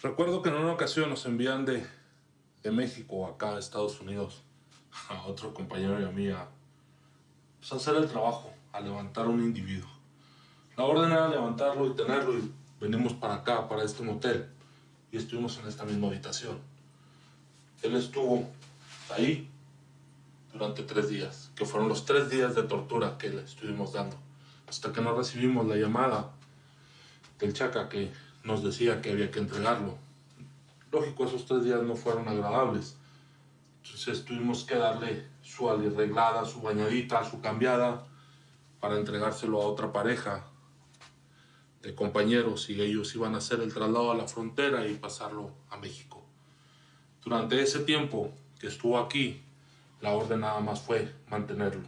Recuerdo que en una ocasión nos envían de, de México acá a Estados Unidos a otro compañero y a mí a pues, hacer el trabajo, a levantar a un individuo. La orden era levantarlo y tenerlo y venimos para acá, para este motel y estuvimos en esta misma habitación. Él estuvo ahí durante tres días, que fueron los tres días de tortura que le estuvimos dando, hasta que no recibimos la llamada del Chaca que nos decía que había que entregarlo. Lógico, esos tres días no fueron agradables. Entonces tuvimos que darle su arreglada, su bañadita, su cambiada, para entregárselo a otra pareja de compañeros y ellos iban a hacer el traslado a la frontera y pasarlo a México. Durante ese tiempo que estuvo aquí, la orden nada más fue mantenerlo.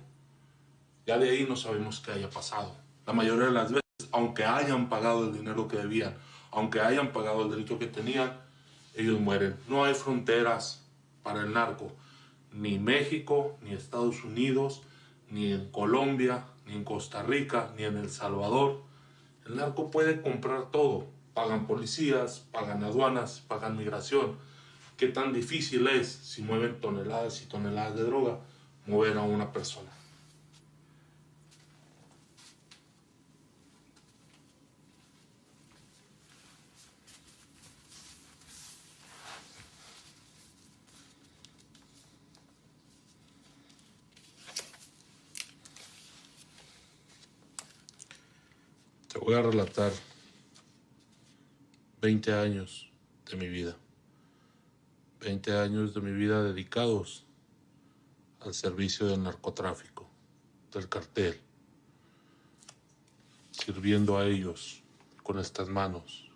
Ya de ahí no sabemos qué haya pasado. La mayoría de las veces, aunque hayan pagado el dinero que debían, aunque hayan pagado el delito que tenían, ellos mueren. No hay fronteras para el narco, ni México, ni Estados Unidos, ni en Colombia, ni en Costa Rica, ni en El Salvador. El narco puede comprar todo. Pagan policías, pagan aduanas, pagan migración. ¿Qué tan difícil es, si mueven toneladas y toneladas de droga, mover a una persona? Te voy a relatar 20 años de mi vida. 20 años de mi vida dedicados al servicio del narcotráfico, del cartel, sirviendo a ellos con estas manos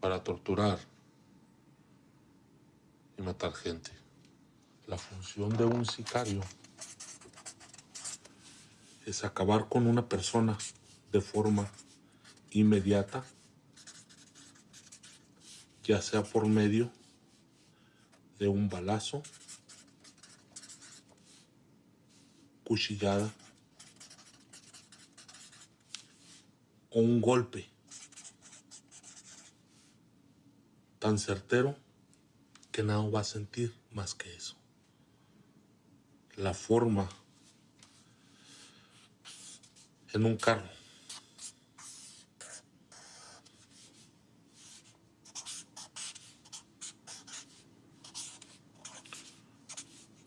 para torturar y matar gente. La función de un sicario es acabar con una persona de forma inmediata, ya sea por medio de un balazo, cuchillada o un golpe tan certero que nada va a sentir más que eso. La forma en un carro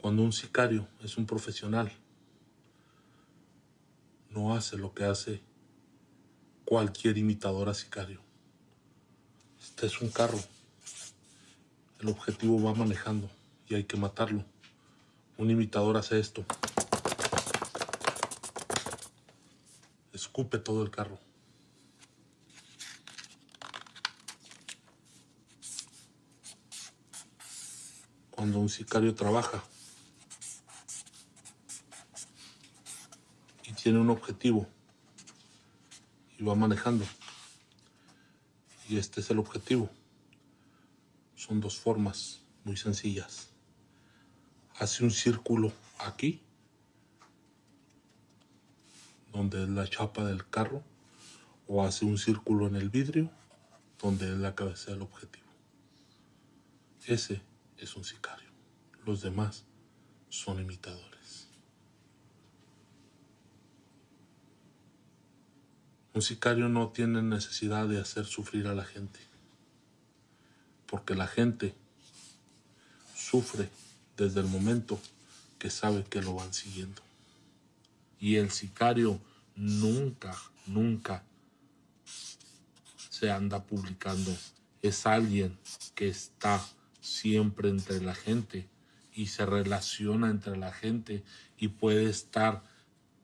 Cuando un sicario es un profesional, no hace lo que hace cualquier imitador a sicario. Este es un carro. El objetivo va manejando y hay que matarlo. Un imitador hace esto. Escupe todo el carro. Cuando un sicario trabaja, tiene un objetivo y va manejando. Y este es el objetivo. Son dos formas muy sencillas. Hace un círculo aquí, donde es la chapa del carro, o hace un círculo en el vidrio, donde es la cabeza del objetivo. Ese es un sicario. Los demás son imitadores. Un sicario no tiene necesidad de hacer sufrir a la gente, porque la gente sufre desde el momento que sabe que lo van siguiendo. Y el sicario nunca, nunca se anda publicando. Es alguien que está siempre entre la gente y se relaciona entre la gente y puede estar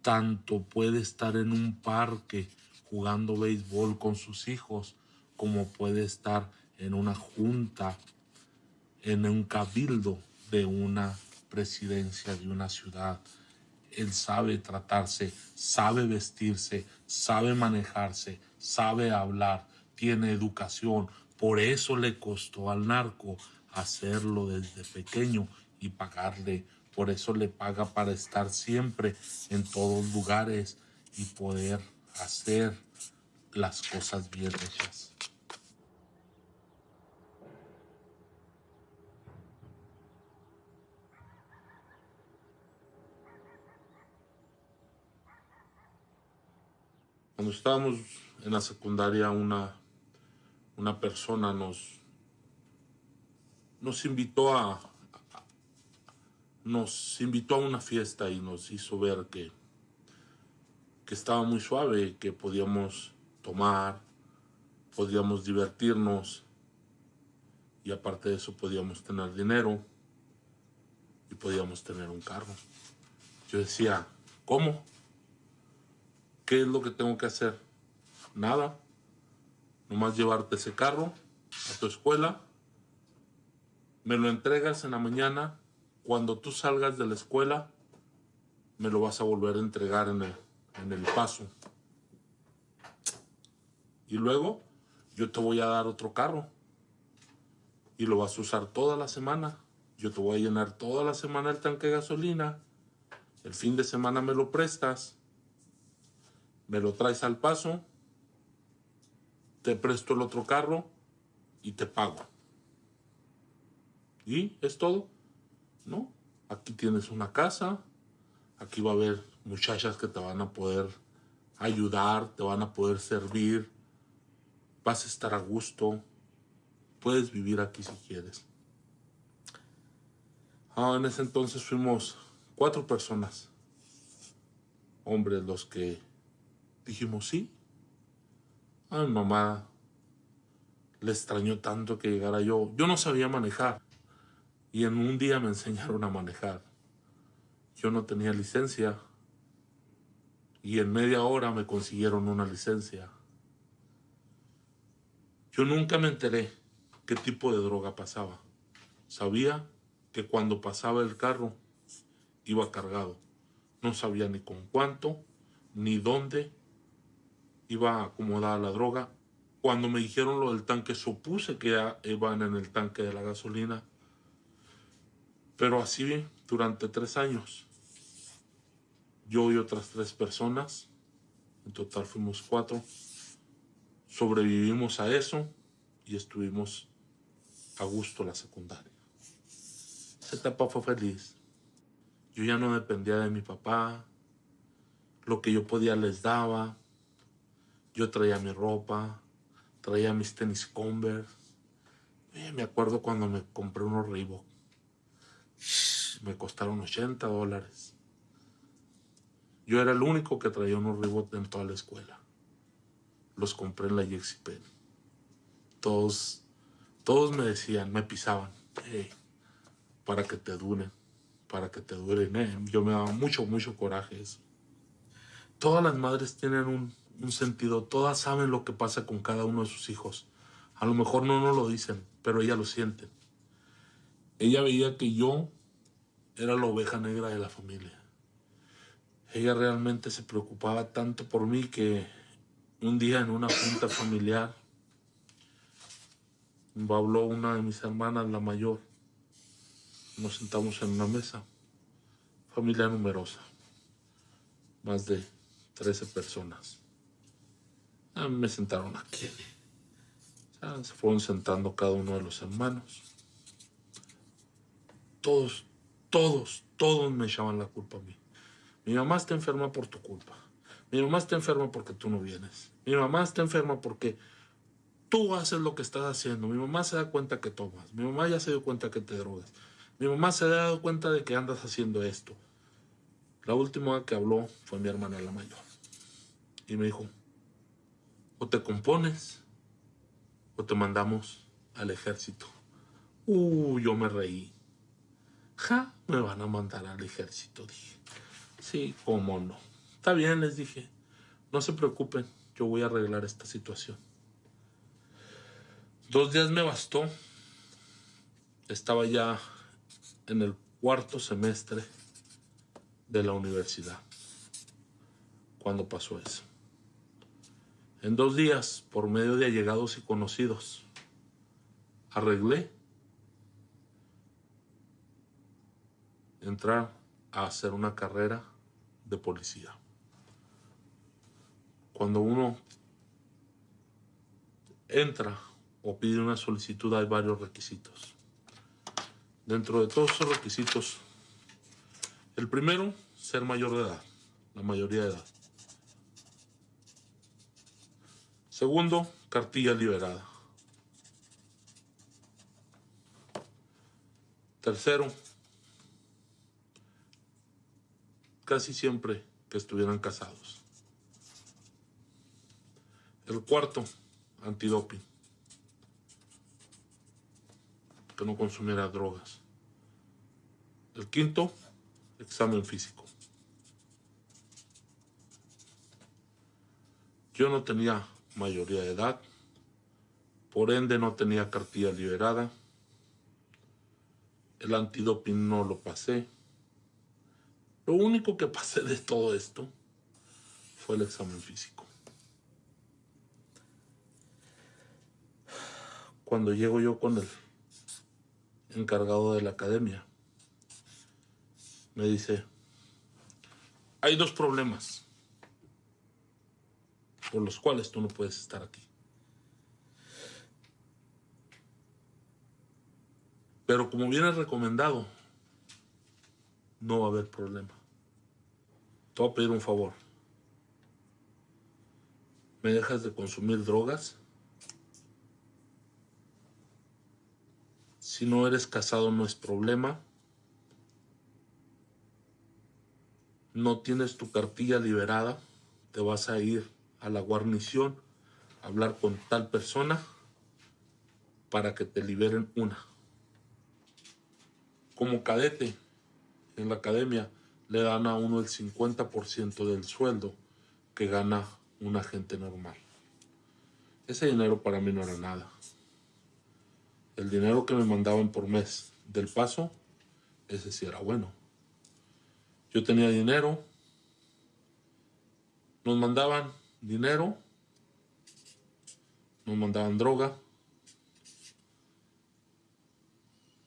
tanto, puede estar en un parque jugando béisbol con sus hijos, como puede estar en una junta, en un cabildo de una presidencia de una ciudad. Él sabe tratarse, sabe vestirse, sabe manejarse, sabe hablar, tiene educación. Por eso le costó al narco hacerlo desde pequeño y pagarle. Por eso le paga para estar siempre en todos lugares y poder hacer las cosas bien hechas. Cuando estábamos en la secundaria, una, una persona nos, nos invitó a, nos invitó a una fiesta y nos hizo ver que que estaba muy suave, que podíamos tomar, podíamos divertirnos y aparte de eso podíamos tener dinero y podíamos tener un carro. Yo decía, ¿cómo? ¿Qué es lo que tengo que hacer? Nada. Nomás llevarte ese carro a tu escuela. Me lo entregas en la mañana. Cuando tú salgas de la escuela, me lo vas a volver a entregar en el, en el paso. Y luego yo te voy a dar otro carro. Y lo vas a usar toda la semana. Yo te voy a llenar toda la semana el tanque de gasolina. El fin de semana me lo prestas me lo traes al paso, te presto el otro carro y te pago. ¿Y es todo? No, aquí tienes una casa, aquí va a haber muchachas que te van a poder ayudar, te van a poder servir, vas a estar a gusto, puedes vivir aquí si quieres. Ah, en ese entonces fuimos cuatro personas, hombres los que Dijimos, sí. A mi mamá le extrañó tanto que llegara yo. Yo no sabía manejar. Y en un día me enseñaron a manejar. Yo no tenía licencia. Y en media hora me consiguieron una licencia. Yo nunca me enteré qué tipo de droga pasaba. Sabía que cuando pasaba el carro iba cargado. No sabía ni con cuánto, ni dónde, iba acomodada la droga. Cuando me dijeron lo del tanque, supuse que iban en el tanque de la gasolina. Pero así durante tres años. Yo y otras tres personas, en total fuimos cuatro, sobrevivimos a eso y estuvimos a gusto la secundaria. Esa etapa fue feliz. Yo ya no dependía de mi papá, lo que yo podía les daba, yo traía mi ropa, traía mis tenis Converse. Me acuerdo cuando me compré unos Reebok. Me costaron 80 dólares. Yo era el único que traía unos Reebok en toda la escuela. Los compré en la Yexipen. Todos, todos me decían, me pisaban. para que te duren, para que te duren. Eh. Yo me daba mucho, mucho coraje eso. Todas las madres tienen un, un sentido. Todas saben lo que pasa con cada uno de sus hijos. A lo mejor no nos lo dicen, pero ella lo siente. Ella veía que yo era la oveja negra de la familia. Ella realmente se preocupaba tanto por mí que un día en una junta familiar habló una de mis hermanas, la mayor. Nos sentamos en una mesa. Familia numerosa. Más de 13 personas. Ah, me sentaron aquí. se fueron sentando cada uno de los hermanos. Todos, todos, todos me echaban la culpa a mí. Mi mamá está enferma por tu culpa. Mi mamá está enferma porque tú no vienes. Mi mamá está enferma porque tú haces lo que estás haciendo. Mi mamá se da cuenta que tomas. Mi mamá ya se dio cuenta que te drogas. Mi mamá se ha dado cuenta de que andas haciendo esto. La última que habló fue mi hermana la mayor. Y me dijo, o te compones o te mandamos al ejército. Uh, yo me reí. Ja, me van a mandar al ejército, dije. Sí, cómo no. Está bien, les dije. No se preocupen, yo voy a arreglar esta situación. Dos días me bastó. Estaba ya en el cuarto semestre de la universidad cuando pasó eso. En dos días, por medio de allegados y conocidos, arreglé entrar a hacer una carrera de policía. Cuando uno entra o pide una solicitud hay varios requisitos. Dentro de todos esos requisitos, el primero, ser mayor de edad, la mayoría de edad. Segundo, cartilla liberada. Tercero, casi siempre que estuvieran casados. El cuarto, antidoping. Que no consumiera drogas. El quinto, examen físico. Yo no tenía mayoría de edad, por ende no tenía cartilla liberada. El antidoping no lo pasé. Lo único que pasé de todo esto fue el examen físico. Cuando llego yo con el encargado de la academia, me dice, hay dos problemas por los cuales tú no puedes estar aquí. Pero como viene recomendado, no va a haber problema. Te voy a pedir un favor. ¿Me dejas de consumir drogas? Si no eres casado no es problema. No tienes tu cartilla liberada, te vas a ir a la guarnición a hablar con tal persona para que te liberen una. Como cadete en la academia le dan a uno el 50% del sueldo que gana un agente normal. Ese dinero para mí no era nada. El dinero que me mandaban por mes del paso, ese sí era bueno. Yo tenía dinero, nos mandaban dinero, nos mandaban droga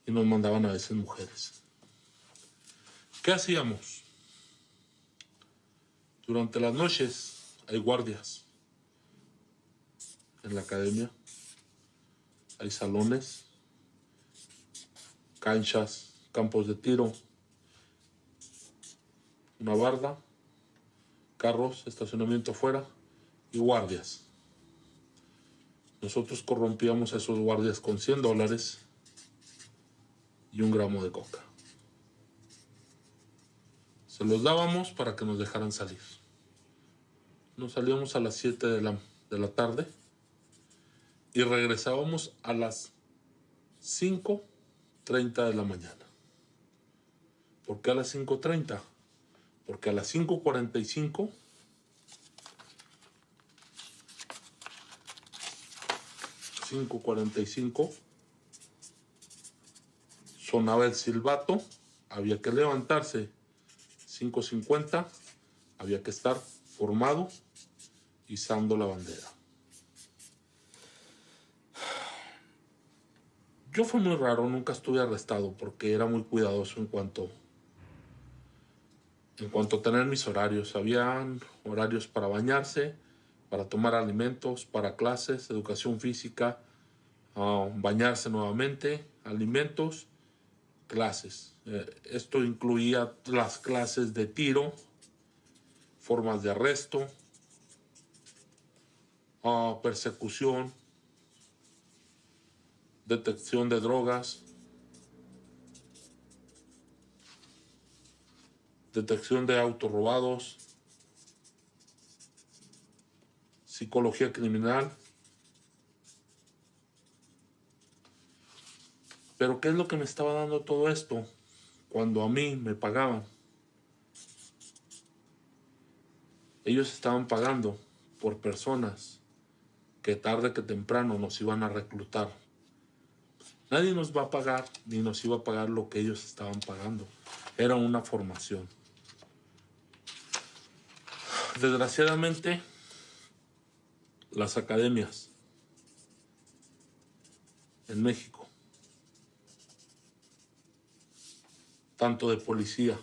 y nos mandaban a veces mujeres. ¿Qué hacíamos? Durante las noches hay guardias en la academia, hay salones, canchas, campos de tiro, una barda, carros, estacionamiento afuera y guardias. Nosotros corrompíamos a esos guardias con 100 dólares y un gramo de coca. Se los dábamos para que nos dejaran salir. Nos salíamos a las 7 de la, de la tarde y regresábamos a las 5.30 de la mañana. ¿Por qué a las 5.30? Porque a las 5.45 5.45 sonaba el silbato, había que levantarse 5.50, había que estar formado, izando la bandera. Yo fue muy raro, nunca estuve arrestado porque era muy cuidadoso en cuanto en cuanto a tener mis horarios. Habían horarios para bañarse, para tomar alimentos, para clases, educación física, ah, bañarse nuevamente, alimentos, clases. Eh, esto incluía las clases de tiro, formas de arresto, ah, persecución, detección de drogas, detección de autos robados, psicología criminal. Pero ¿qué es lo que me estaba dando todo esto? Cuando a mí me pagaban. Ellos estaban pagando por personas que tarde que temprano nos iban a reclutar. Nadie nos va a pagar ni nos iba a pagar lo que ellos estaban pagando. Era una formación. Desgraciadamente, las academias en México, tanto de policía,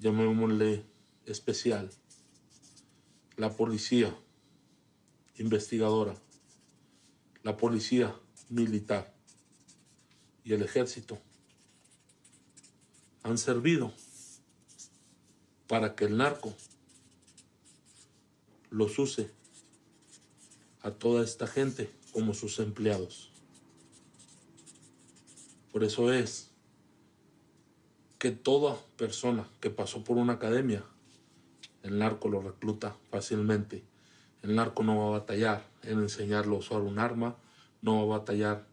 llamémosle especial, la policía investigadora, la policía militar. Y el ejército han servido para que el narco los use a toda esta gente como sus empleados. Por eso es que toda persona que pasó por una academia, el narco lo recluta fácilmente. El narco no va a batallar en enseñarlo a usar un arma, no va a batallar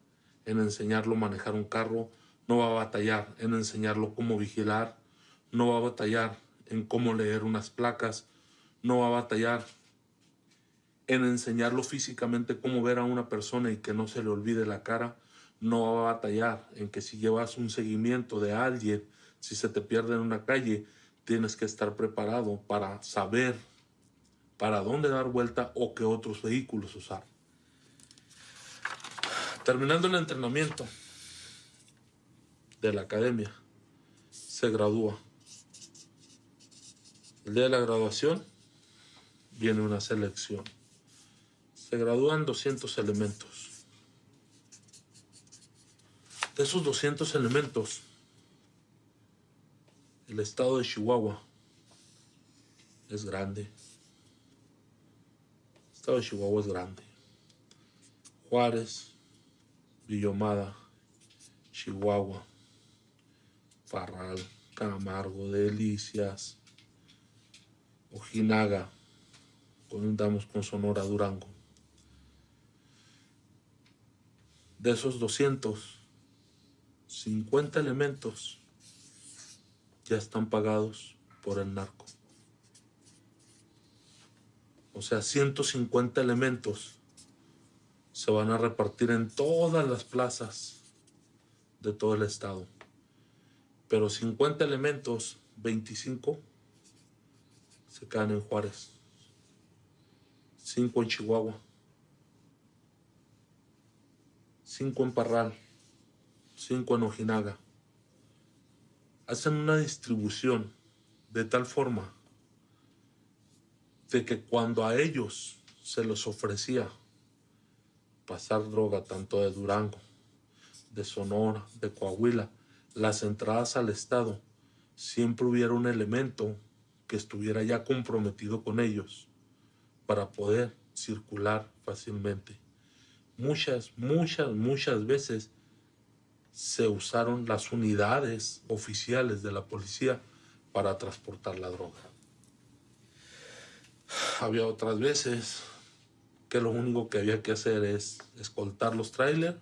en enseñarlo a manejar un carro, no va a batallar en enseñarlo cómo vigilar, no va a batallar en cómo leer unas placas, no va a batallar en enseñarlo físicamente cómo ver a una persona y que no se le olvide la cara, no va a batallar en que si llevas un seguimiento de alguien, si se te pierde en una calle, tienes que estar preparado para saber para dónde dar vuelta o qué otros vehículos usar. Terminando el entrenamiento de la academia, se gradúa. El día de la graduación viene una selección. Se gradúan 200 elementos. De esos 200 elementos, el estado de Chihuahua es grande. El estado de Chihuahua es grande. Juárez, Villomada, Chihuahua, Farral, Camargo, Delicias, Ojinaga, contamos con Sonora, Durango. De esos 250 elementos ya están pagados por el narco. O sea, 150 elementos se van a repartir en todas las plazas de todo el estado. Pero 50 elementos, 25 se quedan en Juárez, 5 en Chihuahua, 5 en Parral, 5 en Ojinaga. Hacen una distribución de tal forma de que cuando a ellos se les ofrecía pasar droga tanto de Durango, de Sonora, de Coahuila, las entradas al Estado, siempre hubiera un elemento que estuviera ya comprometido con ellos para poder circular fácilmente. Muchas, muchas, muchas veces se usaron las unidades oficiales de la policía para transportar la droga. Había otras veces que lo único que había que hacer es escoltar los trailers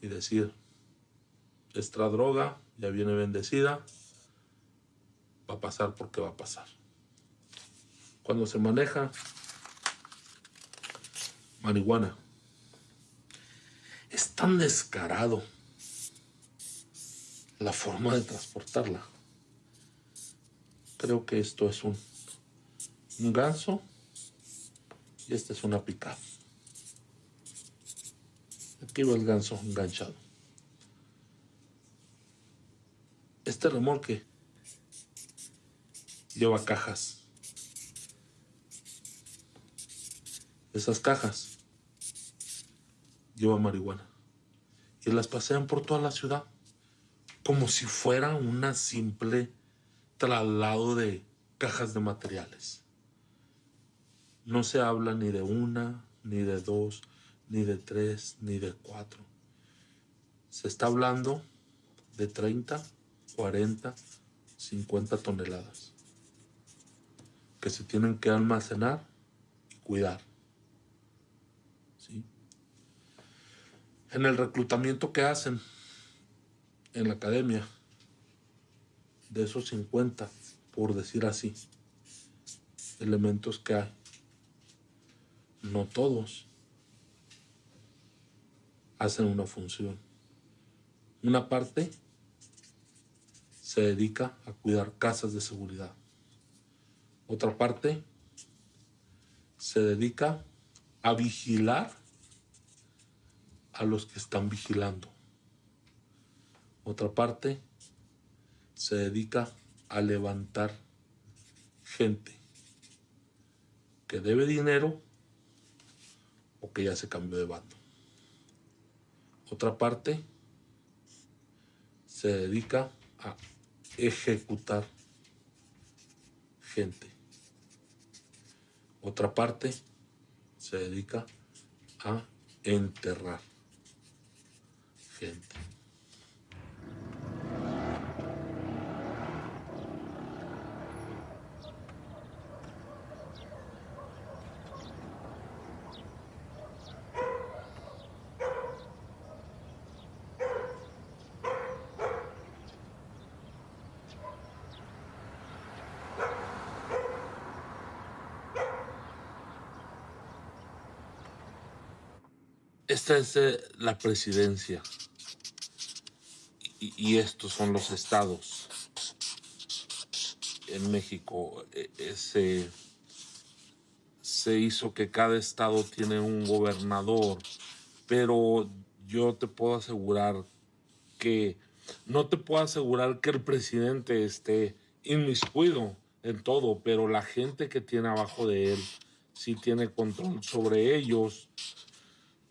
y decir, esta droga ya viene bendecida, va a pasar porque va a pasar. Cuando se maneja marihuana, es tan descarado la forma de transportarla. Creo que esto es un, un ganso y esta es una pica. Aquí va el ganso enganchado. Este remolque lleva cajas. Esas cajas lleva marihuana. Y las pasean por toda la ciudad como si fuera una simple traslado de cajas de materiales. No se habla ni de una, ni de dos, ni de tres, ni de cuatro. Se está hablando de 30, 40, 50 toneladas que se tienen que almacenar y cuidar. ¿Sí? En el reclutamiento que hacen en la academia, de esos 50, por decir así, elementos que hay, no todos hacen una función. Una parte se dedica a cuidar casas de seguridad. Otra parte se dedica a vigilar a los que están vigilando. Otra parte se dedica a levantar gente que debe dinero o que ya se cambió de bando. Otra parte se dedica a ejecutar gente. Otra parte se dedica a enterrar gente. Eh, la presidencia y, estos son los estados. En México e, se, se hizo que cada estado tiene un gobernador, pero yo te puedo asegurar que no te puedo asegurar que el presidente esté inmiscuido en todo, pero la gente que tiene abajo de él sí tiene control sobre ellos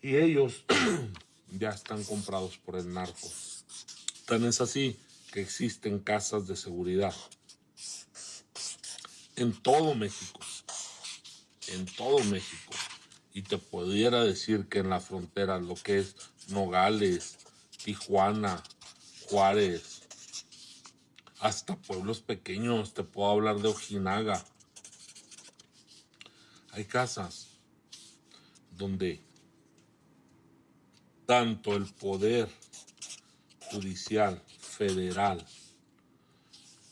y ellos ya están comprados por el narco. Tan es así que existen casas de seguridad en todo México, en todo México. Y te pudiera decir que en la frontera, lo que es Nogales, Tijuana, Juárez, hasta pueblos pequeños, te puedo hablar de Ojinaga. Hay casas donde tanto el poder judicial federal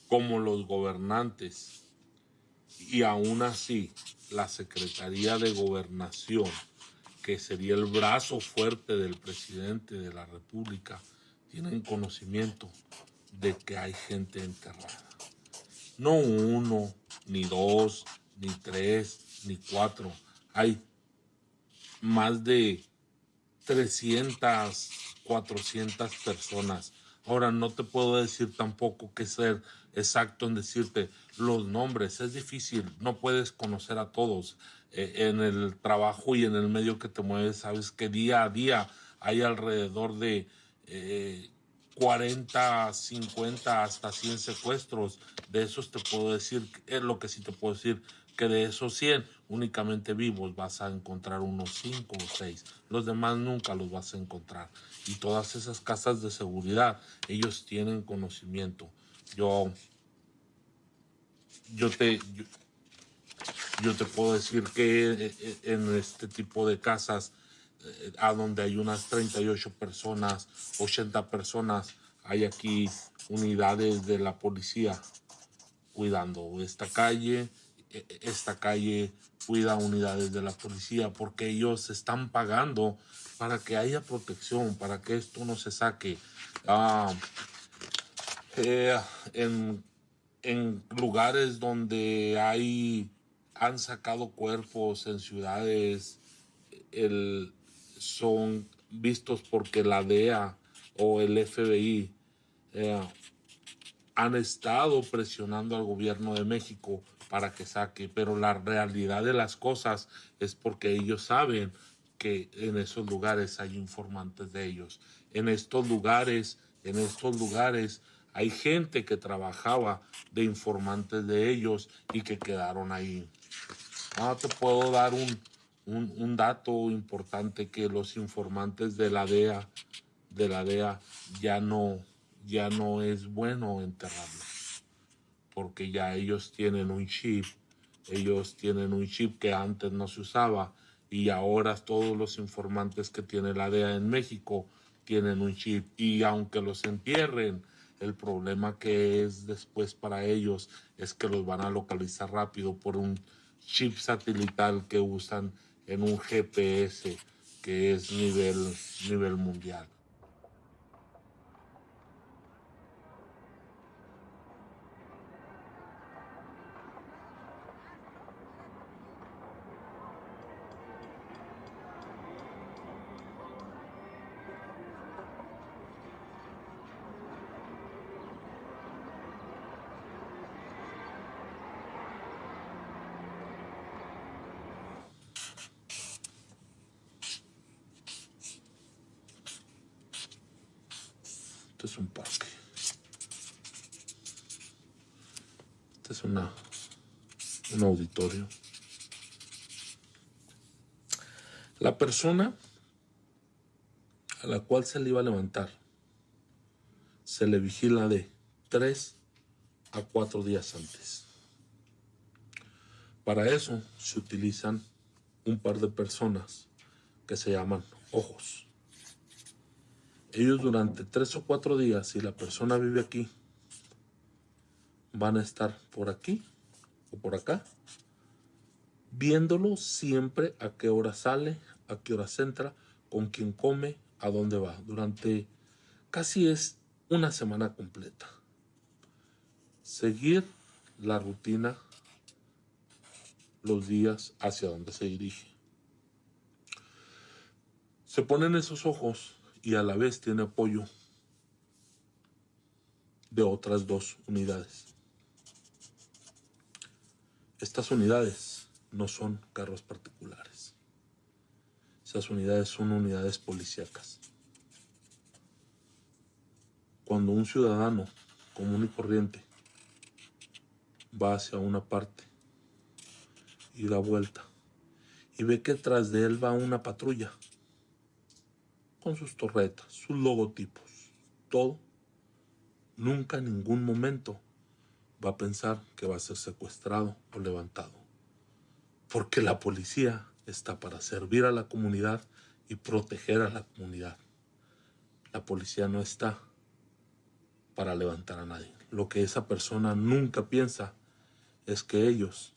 como los gobernantes y aún así la Secretaría de Gobernación, que sería el brazo fuerte del presidente de la República, tienen conocimiento de que hay gente enterrada. No uno, ni dos, ni tres, ni cuatro. Hay más de 300, 400 personas. Ahora, no te puedo decir tampoco que ser exacto en decirte los nombres. Es difícil, no puedes conocer a todos. Eh, en el trabajo y en el medio que te mueves, sabes que día a día hay alrededor de 40, eh, 50, hasta 100 secuestros. De esos te puedo decir, es lo que sí te puedo decir, que de esos 100 únicamente vivos vas a encontrar unos 5 o 6. Los demás nunca los vas a encontrar. Y todas esas casas de seguridad, ellos tienen conocimiento. Yo, yo te, yo, te puedo decir que eh, eh, en este tipo de casas, eh, a donde hay unas 38 personas, 80 personas, hay aquí unidades de la policía cuidando esta calle, esta calle cuida unidades de la policía porque ellos están pagando para que haya protección, para que esto no se saque. Ah, eh, en, lugares donde hay han sacado cuerpos en ciudades el, son vistos porque la DEA o el FBI eh, han estado presionando al gobierno de México para que saque, pero la realidad de las cosas es porque ellos saben que en esos lugares hay informantes de ellos. En estos lugares, en estos lugares hay gente que trabajaba de informantes de ellos y que quedaron ahí. No te puedo dar un, un, dato importante que los informantes de la DEA, de la DEA ya no, ya no es bueno enterrarlos porque ya ellos tienen un chip, ellos tienen un chip que antes no se usaba y ahora todos los informantes que tiene la DEA en México tienen un chip y aunque los entierren, el problema que es después para ellos es que los van a localizar rápido por un chip satelital que usan en un GPS que es nivel, nivel mundial. Persona a la cual se le iba a levantar se le vigila de 3 a 4 días antes. Para eso se utilizan un par de personas que se llaman ojos. Ellos durante 3 o 4 días, si la persona vive aquí, van a estar por aquí o por acá, viéndolo siempre a qué hora sale, a qué hora entra, con quién come, a dónde va. Durante casi es una semana completa. Seguir la rutina los días hacia donde se dirige. Se ponen esos ojos y a la vez tiene apoyo de otras dos unidades. Estas unidades no son carros particulares. Unidades son unidades policíacas. Cuando un ciudadano común y corriente va hacia una parte y da vuelta y ve que tras de él va una patrulla con sus torretas, sus logotipos, todo, nunca en ningún momento va a pensar que va a ser secuestrado o levantado. Porque la policía está para servir a la comunidad y proteger a la comunidad. La policía no está para levantar a nadie. Lo que esa persona nunca piensa es que ellos,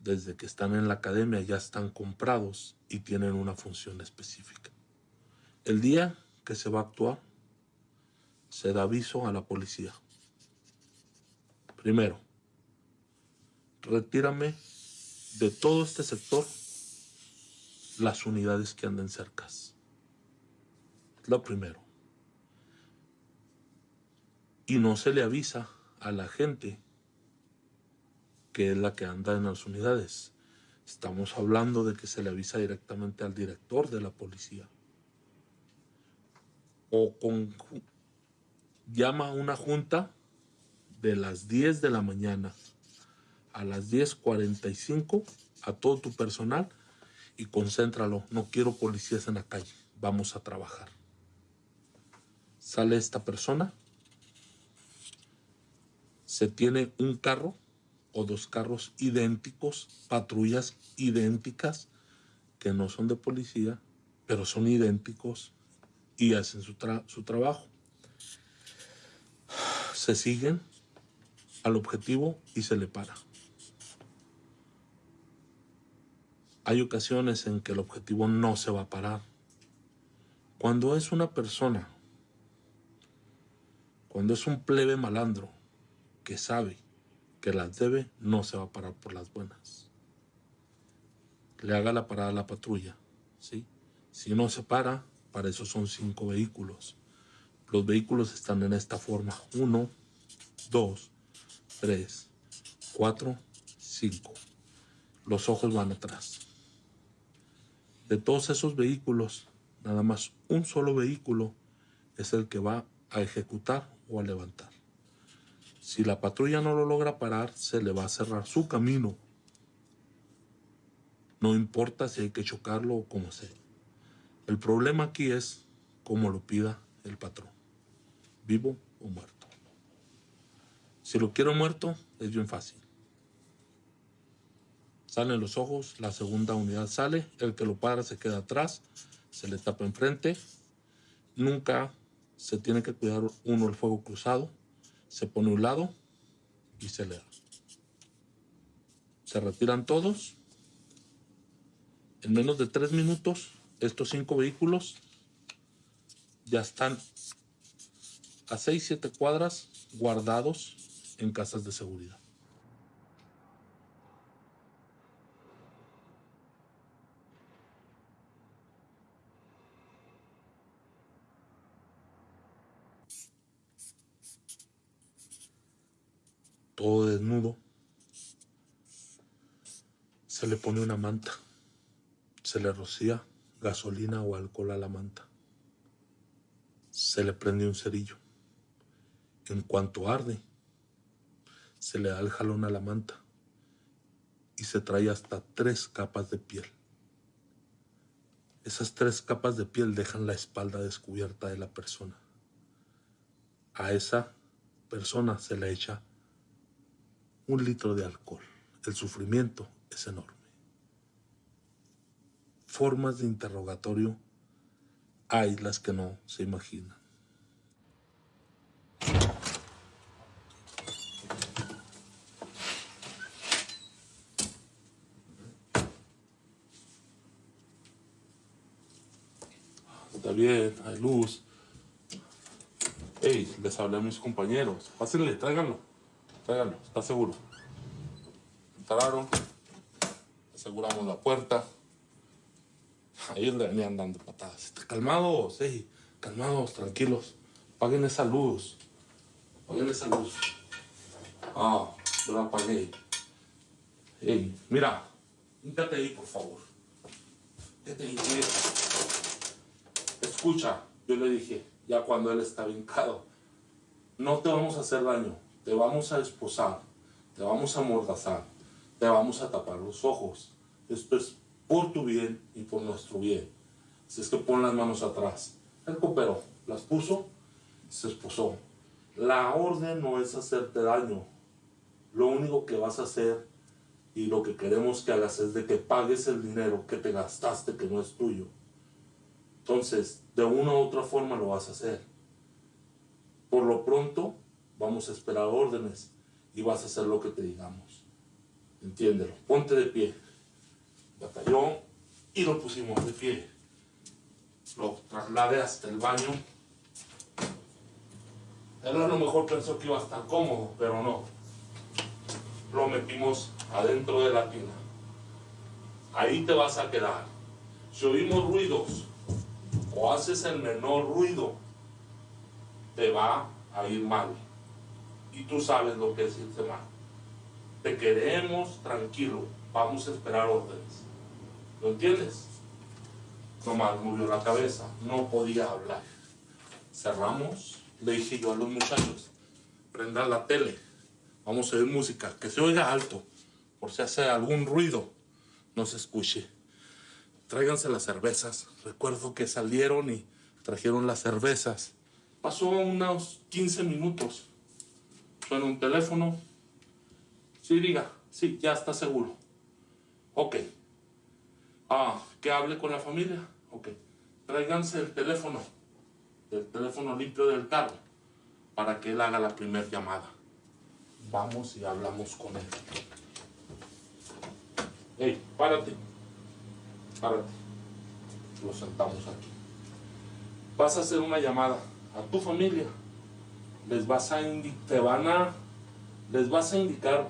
desde que están en la academia, ya están comprados y tienen una función específica. El día que se va a actuar, se da aviso a la policía. Primero, retírame de todo este sector las unidades que anden cercas. Lo primero. Y no se le avisa a la gente que es la que anda en las unidades. Estamos hablando de que se le avisa directamente al director de la policía o con, llama a una junta de las 10 de la mañana a las 10.45 a todo tu personal y concéntralo. No quiero policías en la calle. Vamos a trabajar. Sale esta persona. Se tiene un carro o dos carros idénticos, patrullas idénticas, que no son de policía, pero son idénticos y hacen su, su trabajo. Se siguen al objetivo y se le para. Hay ocasiones en que el objetivo no se va a parar. Cuando es una persona, cuando es un plebe malandro que sabe que las debe, no se va a parar por las buenas. Le haga la parada a la patrulla, ¿sí? Si no se para, para eso son cinco vehículos. Los vehículos están en esta forma. Uno, dos, tres, cuatro, cinco. Los ojos van atrás. De todos esos vehículos, nada más un solo vehículo es el que va a ejecutar o a levantar. Si la patrulla no lo logra parar, se le va a cerrar su camino. No importa si hay que chocarlo o como sea. El problema aquí es cómo lo pida el patrón, vivo o muerto. Si lo quiero muerto, es bien fácil. Salen los ojos, la segunda unidad sale, el que lo para se queda atrás, se le tapa enfrente. Nunca se tiene que cuidar uno el fuego cruzado, se pone a un lado y se le da. Se retiran todos. En menos de tres minutos estos cinco vehículos ya están a 6-7 cuadras guardados en casas de seguridad. Todo desnudo. Se le pone una manta. Se le rocía gasolina o alcohol a la manta. Se le prende un cerillo. En cuanto arde, se le da el jalón a la manta y se trae hasta tres capas de piel. Esas tres capas de piel dejan la espalda descubierta de la persona. A esa persona se le echa un litro de alcohol. El sufrimiento es enorme. Formas de interrogatorio hay las que no se imaginan. Está bien, hay luz. Ey, les hablé a mis compañeros. Pásenle, tráiganlo. Tráiganlo, está seguro. Entraron. Aseguramos la puerta. Ahí le venían dando patadas. Calmados, ey, calmados, tranquilos. Paguen esa luz. Paguen esa luz. Ah, yo la apagué. Ey, mira, híncate ahí, por favor. Híncate ahí, mira. Escucha, yo le dije, ya cuando él está vincado, no te vamos a hacer daño, te vamos a esposar, te vamos a mordazar, te vamos a tapar los ojos. Esto es por tu bien y por nuestro bien. Si es que pon las manos atrás. Él cooperó, las puso, se esposó. La orden no es hacerte daño. Lo único que vas a hacer y lo que queremos que hagas es de que pagues el dinero que te gastaste que no es tuyo. Entonces, de una u otra forma lo vas a hacer. Por lo pronto, vamos a esperar órdenes y vas a hacer lo que te digamos. Entiéndelo. Ponte de pie. Batallón y lo pusimos de pie. Lo trasladé hasta el baño. Él a lo mejor pensó que iba a estar cómodo, pero no. Lo metimos adentro de la tina. Ahí te vas a quedar. Si oímos ruidos o haces el menor ruido, te va a ir mal. Y tú sabes lo que es irte mal. Te queremos tranquilo. Vamos a esperar órdenes. ¿Lo entiendes? Nomás murió la cabeza. No podía hablar. Cerramos. Le dije yo a los muchachos, prendan la tele. Vamos a oír música. Que se oiga alto. Por si hace algún ruido, no se escuche. Tráiganse las cervezas. Recuerdo que salieron y trajeron las cervezas. Pasó unos 15 minutos. Suena un teléfono. Sí, diga. Sí, ya está seguro. Ok. Ah, que hable con la familia. Ok. Tráiganse el teléfono. El teléfono limpio del carro. Para que él haga la primera llamada. Vamos y hablamos con él. Hey, párate. Párate. Lo sentamos aquí. Vas a hacer una llamada a tu familia. Les vas a te van a les vas a indicar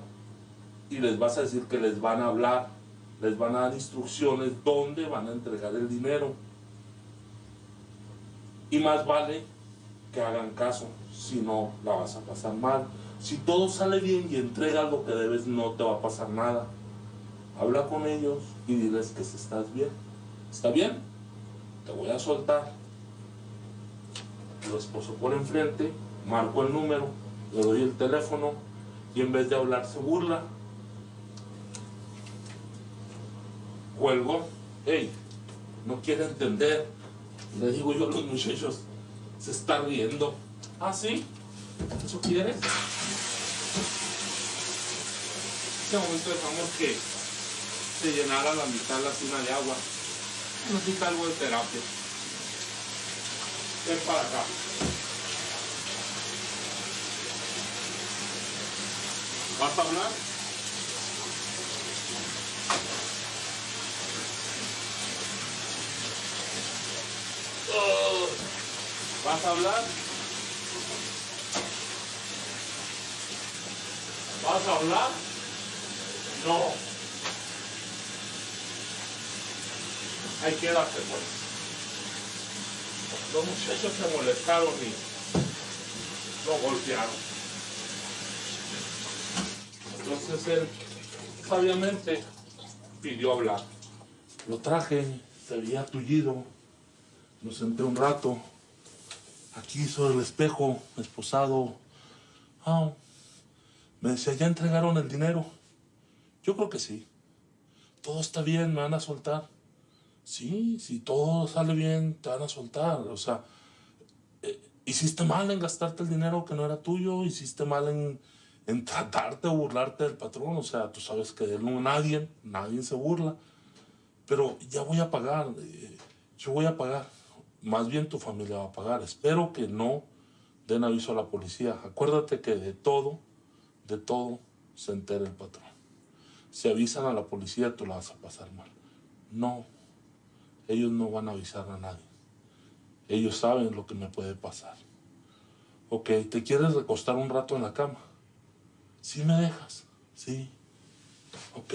y les vas a decir que les van a hablar, les van a dar instrucciones dónde van a entregar el dinero. Y más vale que hagan caso, si no la vas a pasar mal. Si todo sale bien y entregas lo que debes, no te va a pasar nada. Habla con ellos y diles que estás bien. ¿Está bien? Te voy a soltar. Lo esposo por enfrente, marco el número, le doy el teléfono y en vez de hablar se burla. Cuelgo, hey, no quiere entender. Le digo yo a los muchachos, se está riendo. ¿Ah, sí? ¿Eso quieres? En este momento dejamos que se llenara la mitad la tina de agua. Necesita algo de terapia. Ven para acá. ¿Vas a hablar? ¿Vas a hablar? ¿Vas a hablar? No. Ahí quédate pues. Los muchachos se molestaron y lo golpearon. Entonces él sabiamente pidió hablar. Lo traje, se veía tullido, lo senté un rato, aquí sobre el espejo, esposado. Ah, me decía, ¿ya entregaron el dinero? Yo creo que sí. Todo está bien, me van a soltar. Sí, si todo sale bien, te van a soltar. O sea, eh, hiciste mal en gastarte el dinero que no era tuyo, hiciste mal en, en tratarte o burlarte del patrón. O sea, tú sabes que de él no nadie, nadie se burla. Pero ya voy a pagar, eh, yo voy a pagar. Más bien tu familia va a pagar. Espero que no den aviso a la policía. Acuérdate que de todo, de todo se entera el patrón. Si avisan a la policía, tú la vas a pasar mal. No, ellos no van a avisar a nadie. Ellos saben lo que me puede pasar. Ok, ¿te quieres recostar un rato en la cama? ¿Sí me dejas? Sí. Ok.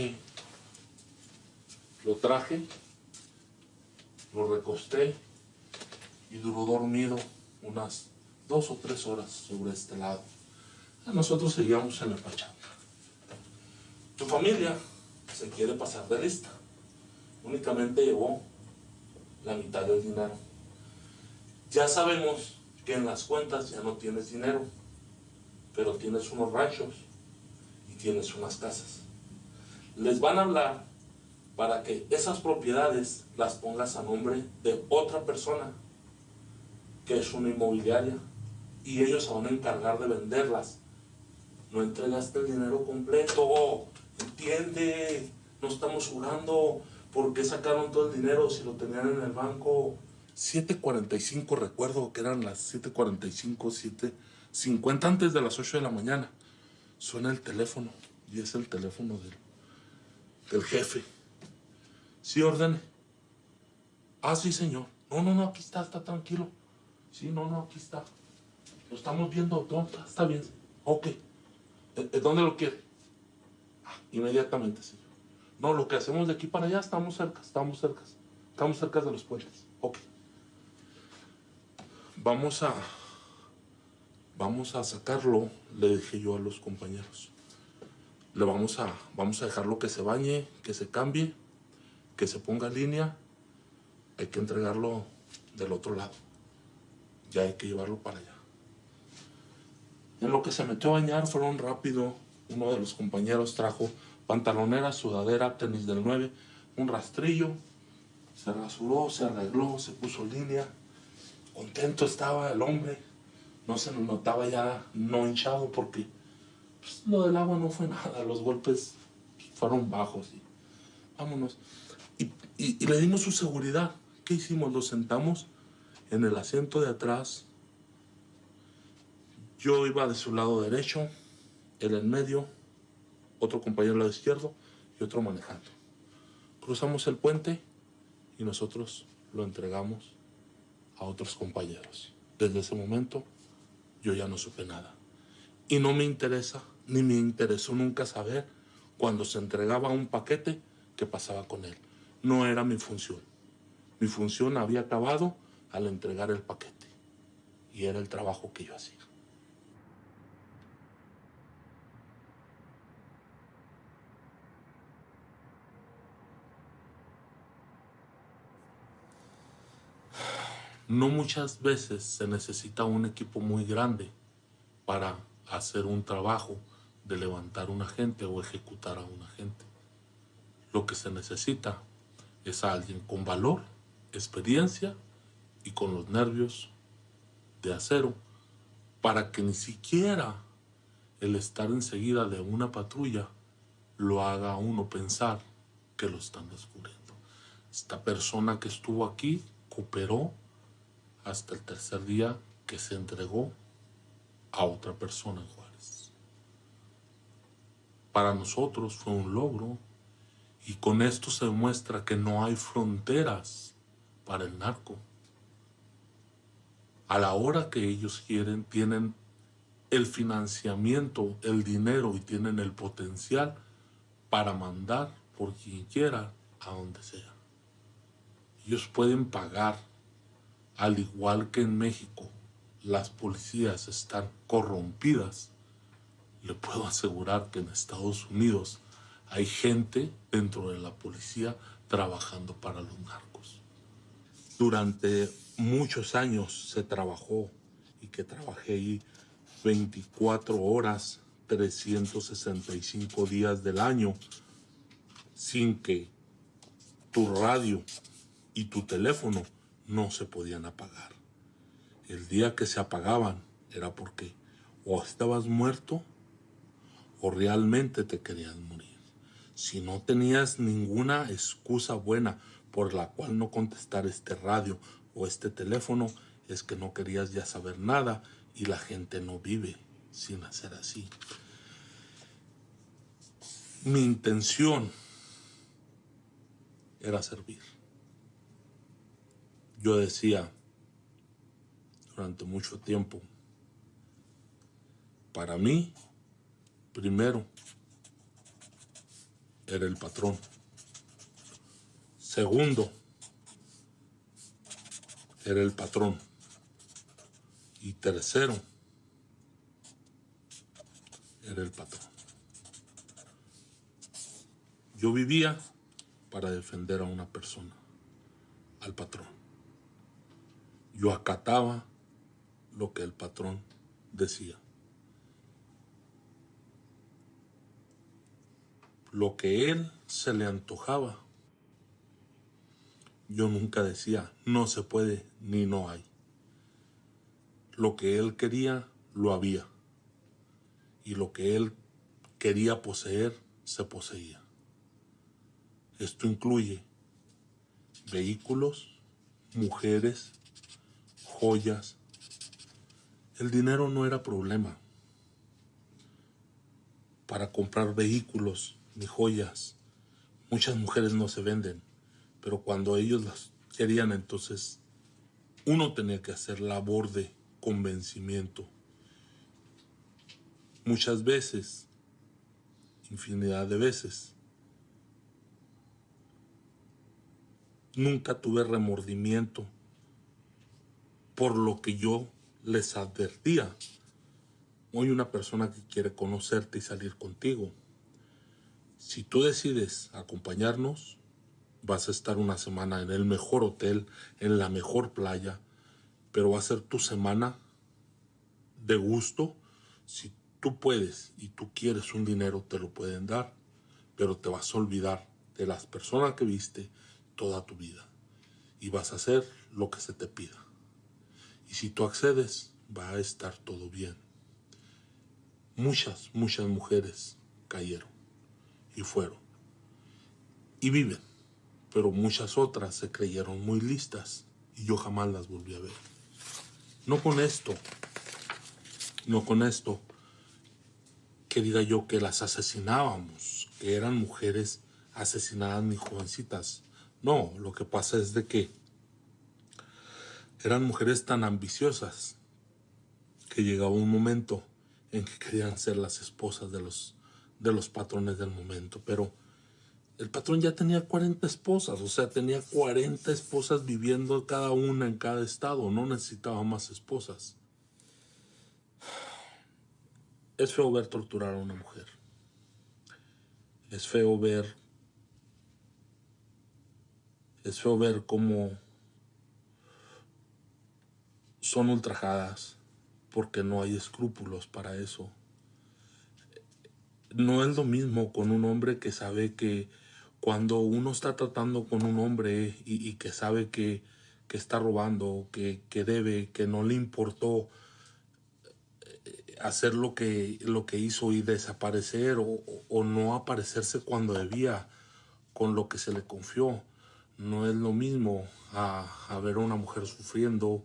Lo traje, lo recosté y duró dormido unas dos o tres horas sobre este lado. Nosotros seguíamos en la pachanga. Tu familia se quiere pasar de lista. Únicamente llevó la mitad del dinero. Ya sabemos que en las cuentas ya no tienes dinero, pero tienes unos ranchos tienes unas casas. Les van a hablar para que esas propiedades las pongas a nombre de otra persona, que es una inmobiliaria, y ellos se van a encargar de venderlas. No entregaste el dinero completo, entiende, no estamos jugando, ¿por qué sacaron todo el dinero si lo tenían en el banco? 7.45, recuerdo que eran las 7.45, 7.50 antes de las 8 de la mañana. Suena el teléfono y es el teléfono del, del jefe. Sí, ordene. Ah, sí, señor. No, no, no, aquí está, está tranquilo. Sí, no, no, aquí está. Lo estamos viendo, ¿dónde está? Está bien. Ok. ¿Eh, eh, ¿Dónde lo quiere? Ah, inmediatamente, señor. No, lo que hacemos de aquí para allá, estamos cerca, estamos cerca. Estamos cerca de los puentes. Ok. Vamos a... Vamos a sacarlo, le dije yo a los compañeros. Le vamos a, vamos a dejarlo que se bañe, que se cambie que se ponga línea, hay que entregarlo del otro lado. Ya hay que llevarlo para allá. En lo que se metió a bañar fueron rápido. Uno de los compañeros trajo pantalonera, sudadera, tenis del 9, un rastrillo. Se rasuró, se arregló, se puso línea. Contento estaba el hombre. No se notaba ya no hinchado porque pues, lo del agua no fue nada. Los golpes fueron bajos. Y vámonos. Y, le dimos su seguridad. ¿Qué hicimos? Lo sentamos en el asiento de atrás. Yo iba de su lado derecho, él en medio, otro compañero al lado izquierdo y otro manejando. Cruzamos el puente y nosotros lo entregamos a otros compañeros. Desde ese momento yo ya no supe nada. Y no me interesa, ni me interesó nunca saber cuando se entregaba un paquete qué pasaba con él no era mi función. Mi función había acabado al entregar el paquete. Y era el trabajo que yo hacía. No muchas veces se necesita un equipo muy grande para hacer un trabajo de levantar un agente o ejecutar a un agente. Lo que se necesita es alguien con valor, experiencia y con los nervios de acero para que ni siquiera el estar enseguida de una patrulla lo haga a uno pensar que lo están descubriendo. Esta persona que estuvo aquí cooperó hasta el tercer día que se entregó a otra persona Juárez. Para nosotros fue un logro y con esto se demuestra que no hay fronteras para el narco. A la hora que ellos quieren, tienen el financiamiento, el dinero y tienen el potencial para mandar por quien quiera a donde sea. Ellos pueden pagar, al igual que en México, las policías están corrompidas. Le puedo asegurar que en Estados Unidos hay gente dentro de la policía trabajando para los narcos. Durante muchos años se trabajó y que trabajé ahí 24 horas, 365 días del año, sin que tu radio y tu teléfono no se podían apagar. El día que se apagaban era porque o estabas muerto o realmente te querías morir. Si no tenías ninguna excusa buena por la cual no contestar este radio o este teléfono, es que no querías ya saber nada y la gente no vive sin hacer así. Mi intención era servir. Yo decía durante mucho tiempo, para mí, primero, era el patrón. Segundo, era el patrón. Y tercero, era el patrón. Yo vivía para defender a una persona, al patrón. Yo acataba lo que el patrón decía. Lo que él se le antojaba. Yo nunca decía, no se puede ni no hay. Lo que él quería, lo había. Y lo que él quería poseer, se poseía. Esto incluye vehículos, mujeres, joyas. El dinero no era problema para comprar vehículos ni joyas. Muchas mujeres no se venden, pero cuando ellos las querían, entonces uno tenía que hacer labor de convencimiento. Muchas veces, infinidad de veces, nunca tuve remordimiento por lo que yo les advertía. Hoy una persona que quiere conocerte y salir contigo. Si tú decides acompañarnos, vas a estar una semana en el mejor hotel, en la mejor playa, pero va a ser tu semana de gusto. Si tú puedes y tú quieres un dinero, te lo pueden dar, pero te vas a olvidar de las personas que viste toda tu vida y vas a hacer lo que se te pida. Si tú accedes, va a estar todo bien. Muchas, muchas mujeres cayeron y fueron y viven, pero muchas otras se creyeron muy listas y yo jamás las volví a ver. No con esto, no con esto que diga yo que las asesinábamos, que eran mujeres asesinadas ni jovencitas. No, lo que pasa es de que eran mujeres tan ambiciosas que llegaba un momento en que querían ser las esposas de los, de los patrones del momento, pero el patrón ya tenía 40 esposas, o sea, tenía 40 esposas viviendo cada una en cada estado, no necesitaba más esposas. Es feo ver torturar a una mujer. Es feo ver es feo ver cómo son ultrajadas porque no hay escrúpulos para eso. No es lo mismo con un hombre que sabe que cuando uno está tratando con un hombre y, que sabe que, está robando, que, debe, que no le importó eh, hacer lo que, lo que hizo y desaparecer o, o no aparecerse cuando debía con lo que se le confió. No es lo mismo a, ver a una mujer sufriendo,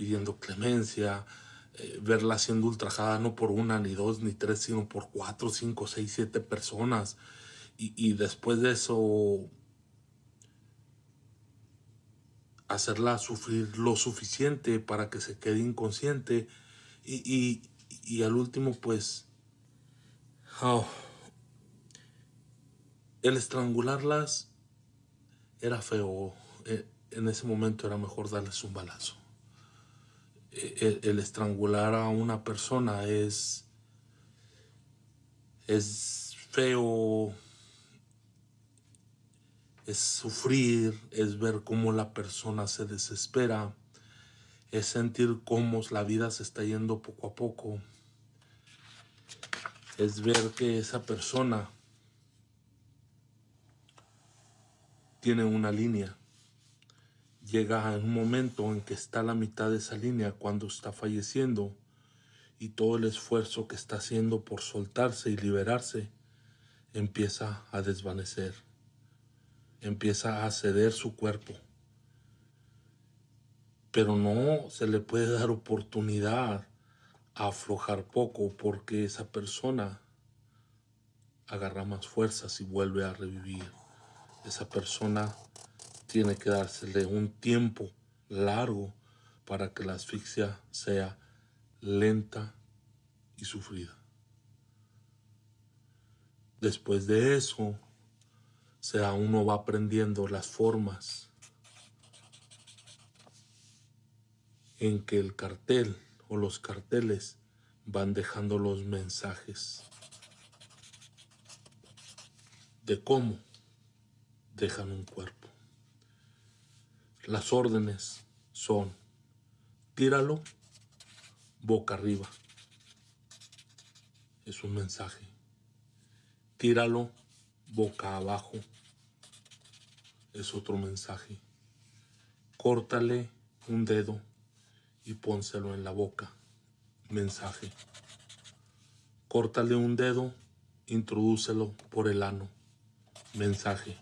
pidiendo clemencia, eh, verla siendo ultrajada no por una, ni dos, ni tres, sino por cuatro, cinco, seis, siete personas. Y, después de eso, hacerla sufrir lo suficiente para que se quede inconsciente. Y, al último, pues, oh, el estrangularlas era feo. Eh, en ese momento era mejor darles un balazo. El, estrangular a una persona es, es feo, es sufrir, es ver cómo la persona se desespera, es sentir cómo la vida se está yendo poco a poco, es ver que esa persona tiene una línea llega en un momento en que está a la mitad de esa línea cuando está falleciendo y todo el esfuerzo que está haciendo por soltarse y liberarse empieza a desvanecer, empieza a ceder su cuerpo. Pero no se le puede dar oportunidad a aflojar poco porque esa persona agarra más fuerzas y vuelve a revivir. Esa persona tiene que dársele un tiempo largo para que la asfixia sea lenta y sufrida. Después de eso, sea uno va aprendiendo las formas en que el cartel o los carteles van dejando los mensajes de cómo dejan un cuerpo. Las órdenes son tíralo boca arriba. Es un mensaje. Tíralo boca abajo. Es otro mensaje. Córtale un dedo y pónselo en la boca. Mensaje. Córtale un dedo, introdúcelo por el ano. Mensaje.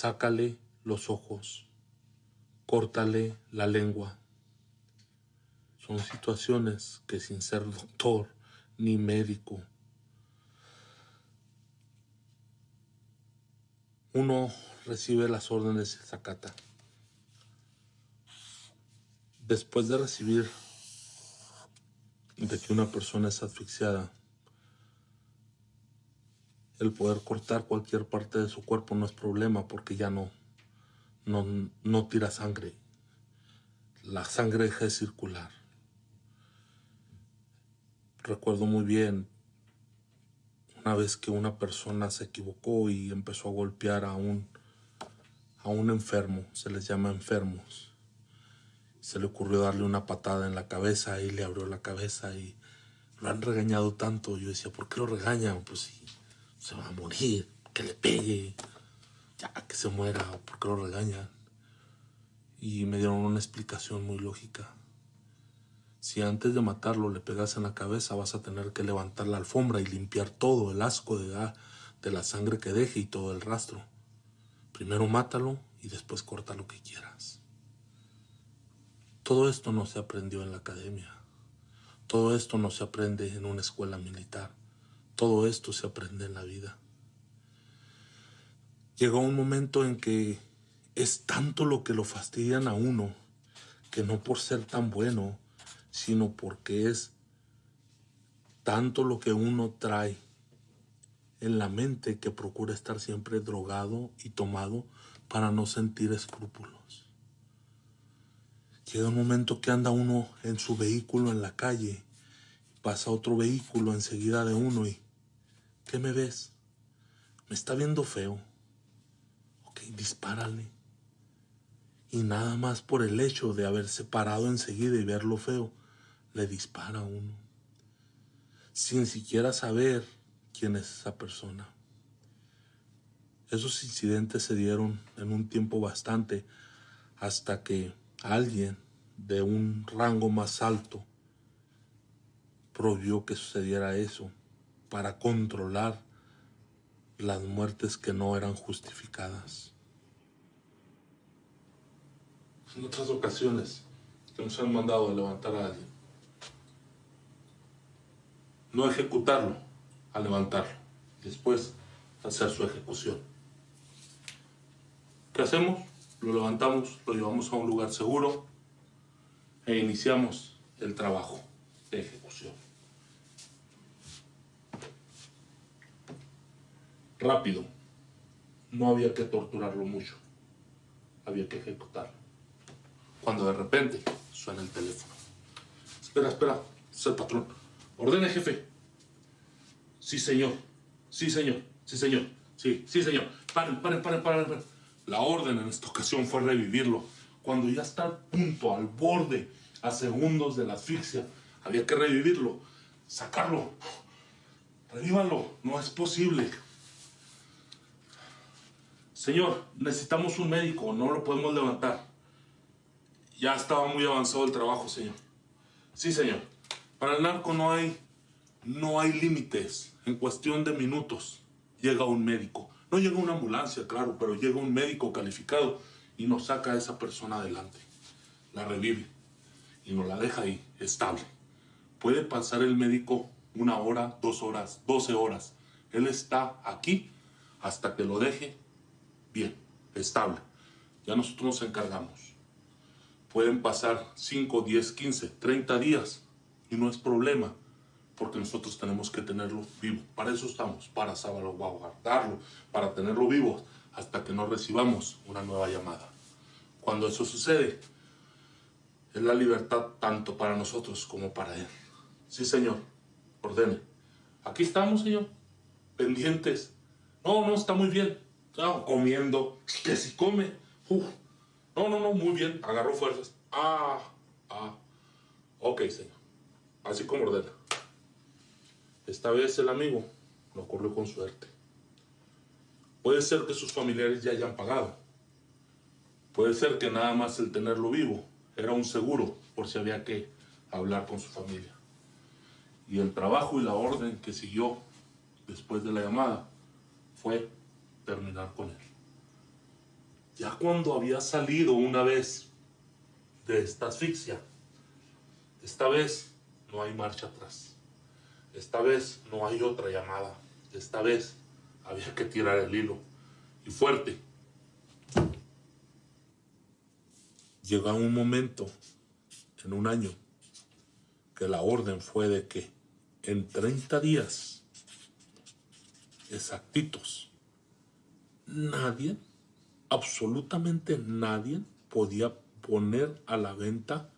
Sácale los ojos córtale la lengua. Son situaciones que sin ser doctor ni médico, uno recibe las órdenes de Zacata. Después de recibir de que una persona es asfixiada, el poder cortar cualquier parte de su cuerpo no es problema porque ya no no, no tira sangre. La sangre deja de circular. Recuerdo muy bien una vez que una persona se equivocó y empezó a golpear a un, a un enfermo, se les llama enfermos. Se le ocurrió darle una patada en la cabeza y le abrió la cabeza y lo han regañado tanto. Yo decía, ¿por qué lo regañan? Pues si se va a morir, que le pegue ya que se muera, ¿por qué lo regañan? Y me dieron una explicación muy lógica. Si antes de matarlo le pegas en la cabeza, vas a tener que levantar la alfombra y limpiar todo el asco de la, de la sangre que deje y todo el rastro. Primero mátalo y después corta lo que quieras. Todo esto no se aprendió en la academia. Todo esto no se aprende en una escuela militar. Todo esto se aprende en la vida. Llegó un momento en que es tanto lo que lo fastidian a uno, que no por ser tan bueno, sino porque es tanto lo que uno trae en la mente que procura estar siempre drogado y tomado para no sentir escrúpulos. Llega un momento que anda uno en su vehículo en la calle, pasa otro vehículo enseguida de uno y ¿qué me ves? Me está viendo feo dispárale. Y nada más por el hecho de haberse parado enseguida y verlo feo, le dispara a uno. Sin siquiera saber quién es esa persona. Esos incidentes se dieron en un tiempo bastante hasta que alguien de un rango más alto prohibió que sucediera eso para controlar las muertes que no eran justificadas en otras ocasiones que nos han mandado a levantar a alguien. No ejecutarlo, a levantarlo. Después hacer su ejecución. ¿Qué hacemos? Lo levantamos, lo llevamos a un lugar seguro e iniciamos el trabajo de ejecución. Rápido. No había que torturarlo mucho. Había que ejecutarlo cuando de repente suena el teléfono. Espera, espera, es el patrón. Ordene, jefe. Sí, señor. Sí, señor. Sí, señor. Sí, sí, señor. Paren, paren, paren, paren. La orden en esta ocasión fue revivirlo. Cuando ya está al punto, al borde, a segundos de la asfixia, había que revivirlo, sacarlo. Revívanlo, no es posible. Señor, necesitamos un médico, no lo podemos levantar. Ya estaba muy avanzado el trabajo, señor. Sí, señor. Para el narco no hay, no hay límites. En cuestión de minutos llega un médico. No llega una ambulancia, claro, pero llega un médico calificado y nos saca a esa persona adelante. La revive y nos la deja ahí, estable. Puede pasar el médico una hora, dos horas, doce horas. Él está aquí hasta que lo deje bien, estable. Ya nosotros nos encargamos. Pueden pasar 5, 10, 15, 30 días y no es problema porque nosotros tenemos que tenerlo vivo. Para eso estamos, para salvaguardarlo, para tenerlo vivo hasta que no recibamos una nueva llamada. Cuando eso sucede, es la libertad tanto para nosotros como para Él. Sí, Señor, ordene. Aquí estamos, Señor, pendientes. No, no, está muy bien. Estamos comiendo. Que si come. No, no, no, muy bien. Agarró fuerzas. Ah, ah. Ok, Señor. Así como ordena. Esta vez el amigo lo corrió con suerte. Puede ser que sus familiares ya hayan pagado. Puede ser que nada más el tenerlo vivo era un seguro por si había que hablar con su familia. Y el trabajo y la orden que siguió después de la llamada fue terminar con él. Ya cuando había salido una vez de esta asfixia, esta vez no hay marcha atrás. Esta vez no hay otra llamada. Esta vez había que tirar el hilo. Y fuerte. Llegó un momento, en un año, que la orden fue de que en 30 días exactitos, nadie, absolutamente nadie, podía poner a la venta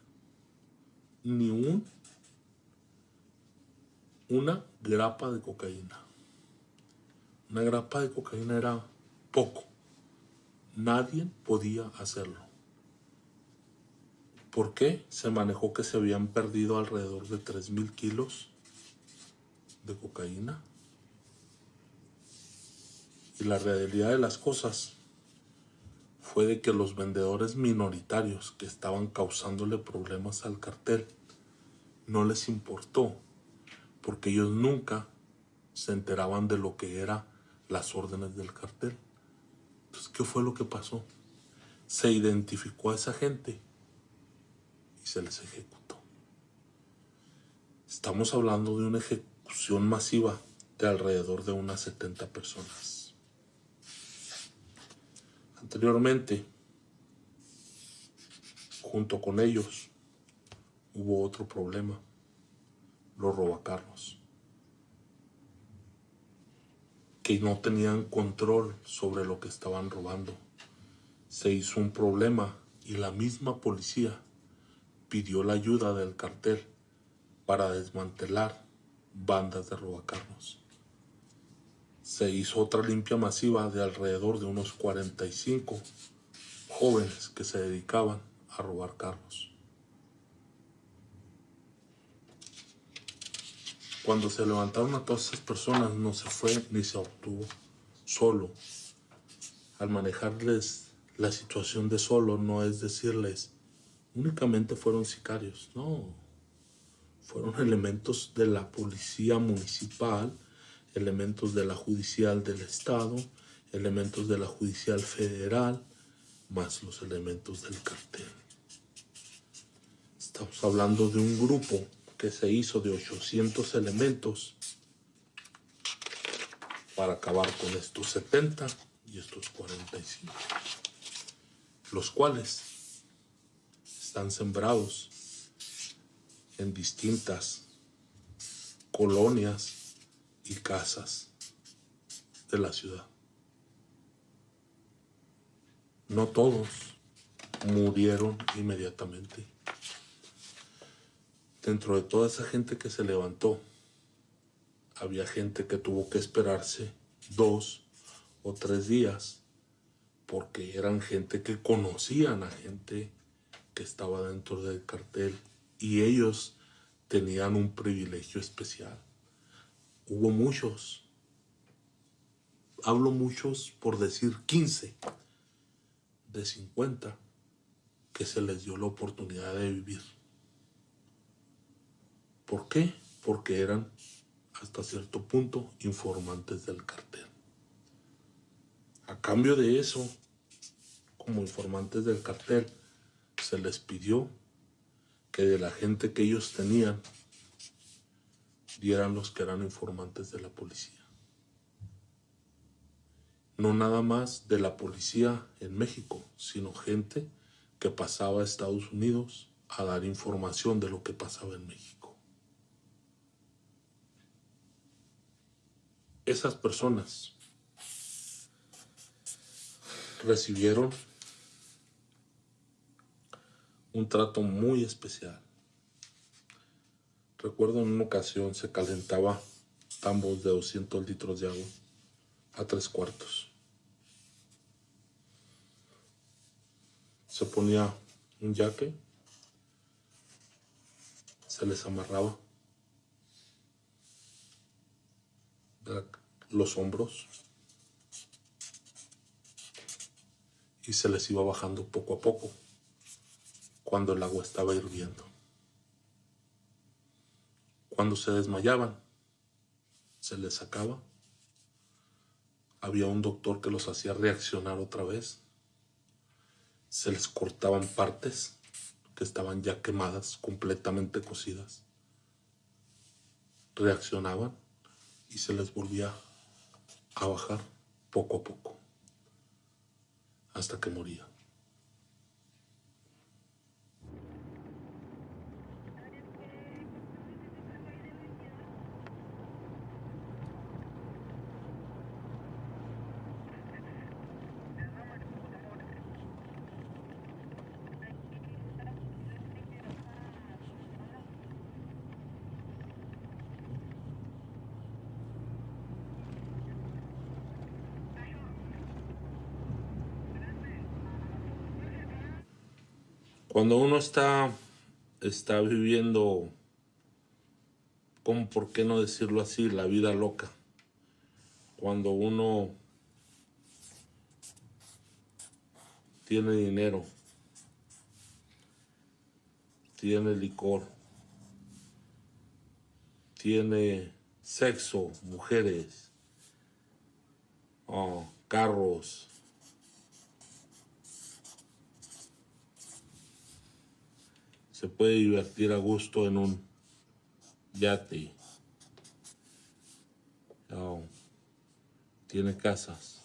ni un una grapa de cocaína. Una grapa de cocaína era poco. Nadie podía hacerlo. ¿Por qué? Se manejó que se habían perdido alrededor de 3.000 kilos de cocaína. Y la realidad de las cosas fue de que los vendedores minoritarios que estaban causándole problemas al cartel no les importó porque ellos nunca se enteraban de lo que eran las órdenes del cartel. Entonces, ¿qué fue lo que pasó? Se identificó a esa gente y se les ejecutó. Estamos hablando de una ejecución masiva de alrededor de unas 70 personas. Anteriormente, junto con ellos, hubo otro problema los robacarros, que no tenían control sobre lo que estaban robando. Se hizo un problema y la misma policía pidió la ayuda del cartel para desmantelar bandas de robacarros. Se hizo otra limpia masiva de alrededor de unos 45 jóvenes que se dedicaban a robar carros. Cuando se levantaron a todas esas personas no se fue ni se obtuvo solo. Al manejarles la situación de solo no es decirles únicamente fueron sicarios, no. Fueron elementos de la policía municipal, elementos de la judicial del estado, elementos de la judicial federal, más los elementos del cartel. Estamos hablando de un grupo que se hizo de 800 elementos para acabar con estos 70 y estos 45, los cuales están sembrados en distintas colonias y casas de la ciudad. No todos murieron inmediatamente dentro de toda esa gente que se levantó, había gente que tuvo que esperarse dos o tres días porque eran gente que conocían a gente que estaba dentro del cartel y ellos tenían un privilegio especial. Hubo muchos, hablo muchos por decir 15 de 50 que se les dio la oportunidad de vivir. ¿Por qué? Porque eran hasta cierto punto informantes del cartel. A cambio de eso, como informantes del cartel, se les pidió que de la gente que ellos tenían, dieran los que eran informantes de la policía. No nada más de la policía en México, sino gente que pasaba a Estados Unidos a dar información de lo que pasaba en México. Esas personas recibieron un trato muy especial. Recuerdo en una ocasión se calentaba tambos de 200 litros de agua a tres cuartos. Se ponía un yaque, se les amarraba los hombros y se les iba bajando poco a poco cuando el agua estaba hirviendo. Cuando se desmayaban, se les sacaba. Había un doctor que los hacía reaccionar otra vez. Se les cortaban partes que estaban ya quemadas, completamente cocidas. Reaccionaban y se les volvía a bajar poco a poco hasta que moría. Cuando uno está, está viviendo, ¿cómo por qué no decirlo así? La vida loca. Cuando uno tiene dinero, tiene licor, tiene sexo, mujeres, oh, carros, se puede divertir a gusto en un yate. tiene casas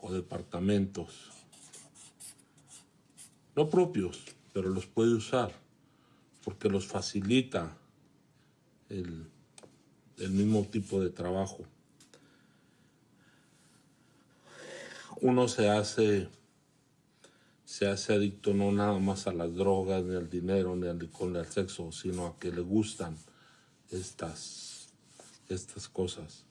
o departamentos. No propios, pero los puede usar porque los facilita el, el mismo tipo de trabajo. Uno se hace se hace adicto no nada más a las drogas, ni al dinero, ni al licor, ni al sexo, sino a que le gustan estas, estas cosas.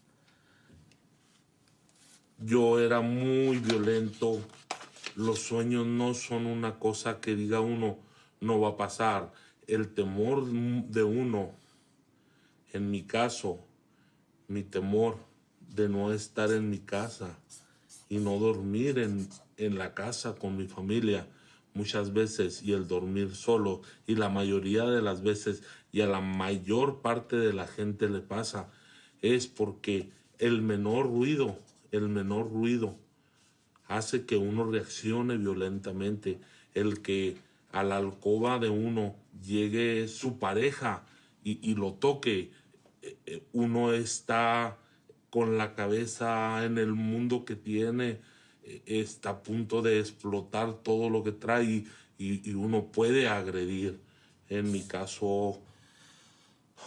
Yo era muy violento. Los sueños no son una cosa que diga uno, no va a pasar. El temor de uno, en mi caso, mi temor de no estar en mi casa y no dormir en, en la casa con mi familia muchas veces y el dormir solo. Y la mayoría de las veces y a la mayor parte de la gente le pasa es porque el menor ruido, el menor ruido hace que uno reaccione violentamente, el que a la alcoba de uno llegue su pareja y, y lo toque, eh, eh, uno está con la cabeza en el mundo que tiene, está a punto de explotar todo lo que trae y, uno puede agredir. En mi caso,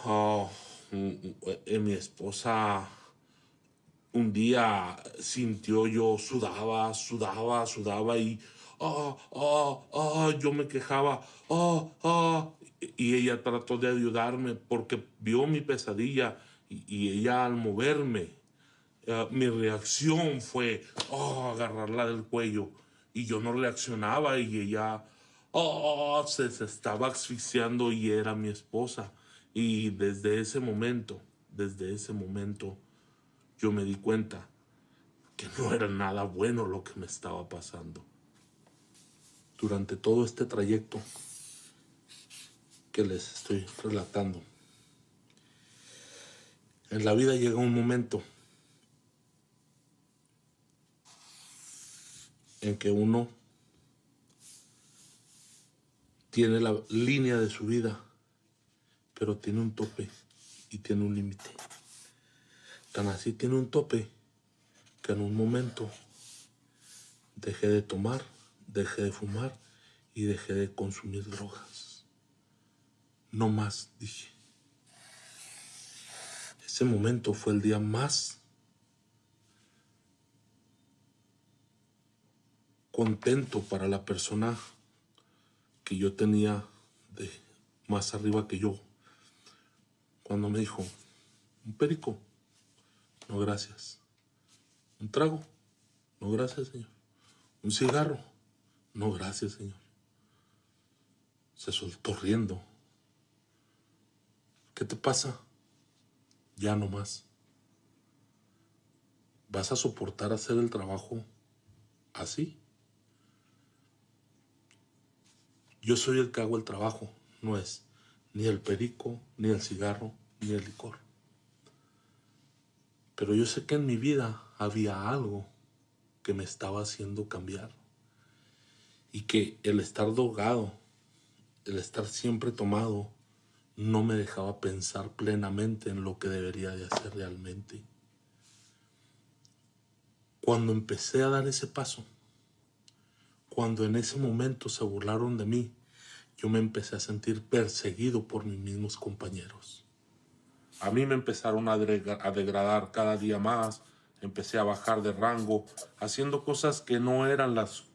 ah, en mi esposa un día sintió yo sudaba, sudaba, sudaba y ah, ah, yo me quejaba y ella trató de ayudarme porque vio mi pesadilla y ella al moverme eh, mi reacción fue oh, agarrarla del cuello y yo no reaccionaba y ella oh, se, se, estaba asfixiando y era mi esposa. Y desde ese momento, desde ese momento, yo me di cuenta que no era nada bueno lo que me estaba pasando. Durante todo este trayecto que les estoy relatando, en la vida llega un momento en que uno tiene la línea de su vida, pero tiene un tope y tiene un límite. Tan así tiene un tope que en un momento dejé de tomar, dejé de fumar y dejé de consumir drogas. No más, dije. Ese momento fue el día más contento para la persona que yo tenía de más arriba que yo. Cuando me dijo, un perico, no gracias. Un trago, no gracias Señor. Un cigarro, no gracias Señor. Se soltó riendo. ¿Qué te pasa? Ya no más. ¿Vas a soportar hacer el trabajo así? Yo soy el que hago el trabajo, no es ni el perico, ni el cigarro, ni el licor. Pero yo sé que en mi vida había algo que me estaba haciendo cambiar. Y que el estar drogado, el estar siempre tomado, no me dejaba pensar plenamente en lo que debería de hacer realmente. Cuando empecé a dar ese paso, cuando en ese momento se burlaron de mí, yo me empecé a sentir perseguido por mis mismos compañeros. A mí me empezaron a, degradar cada día más, empecé a bajar de rango, haciendo cosas que no eran las,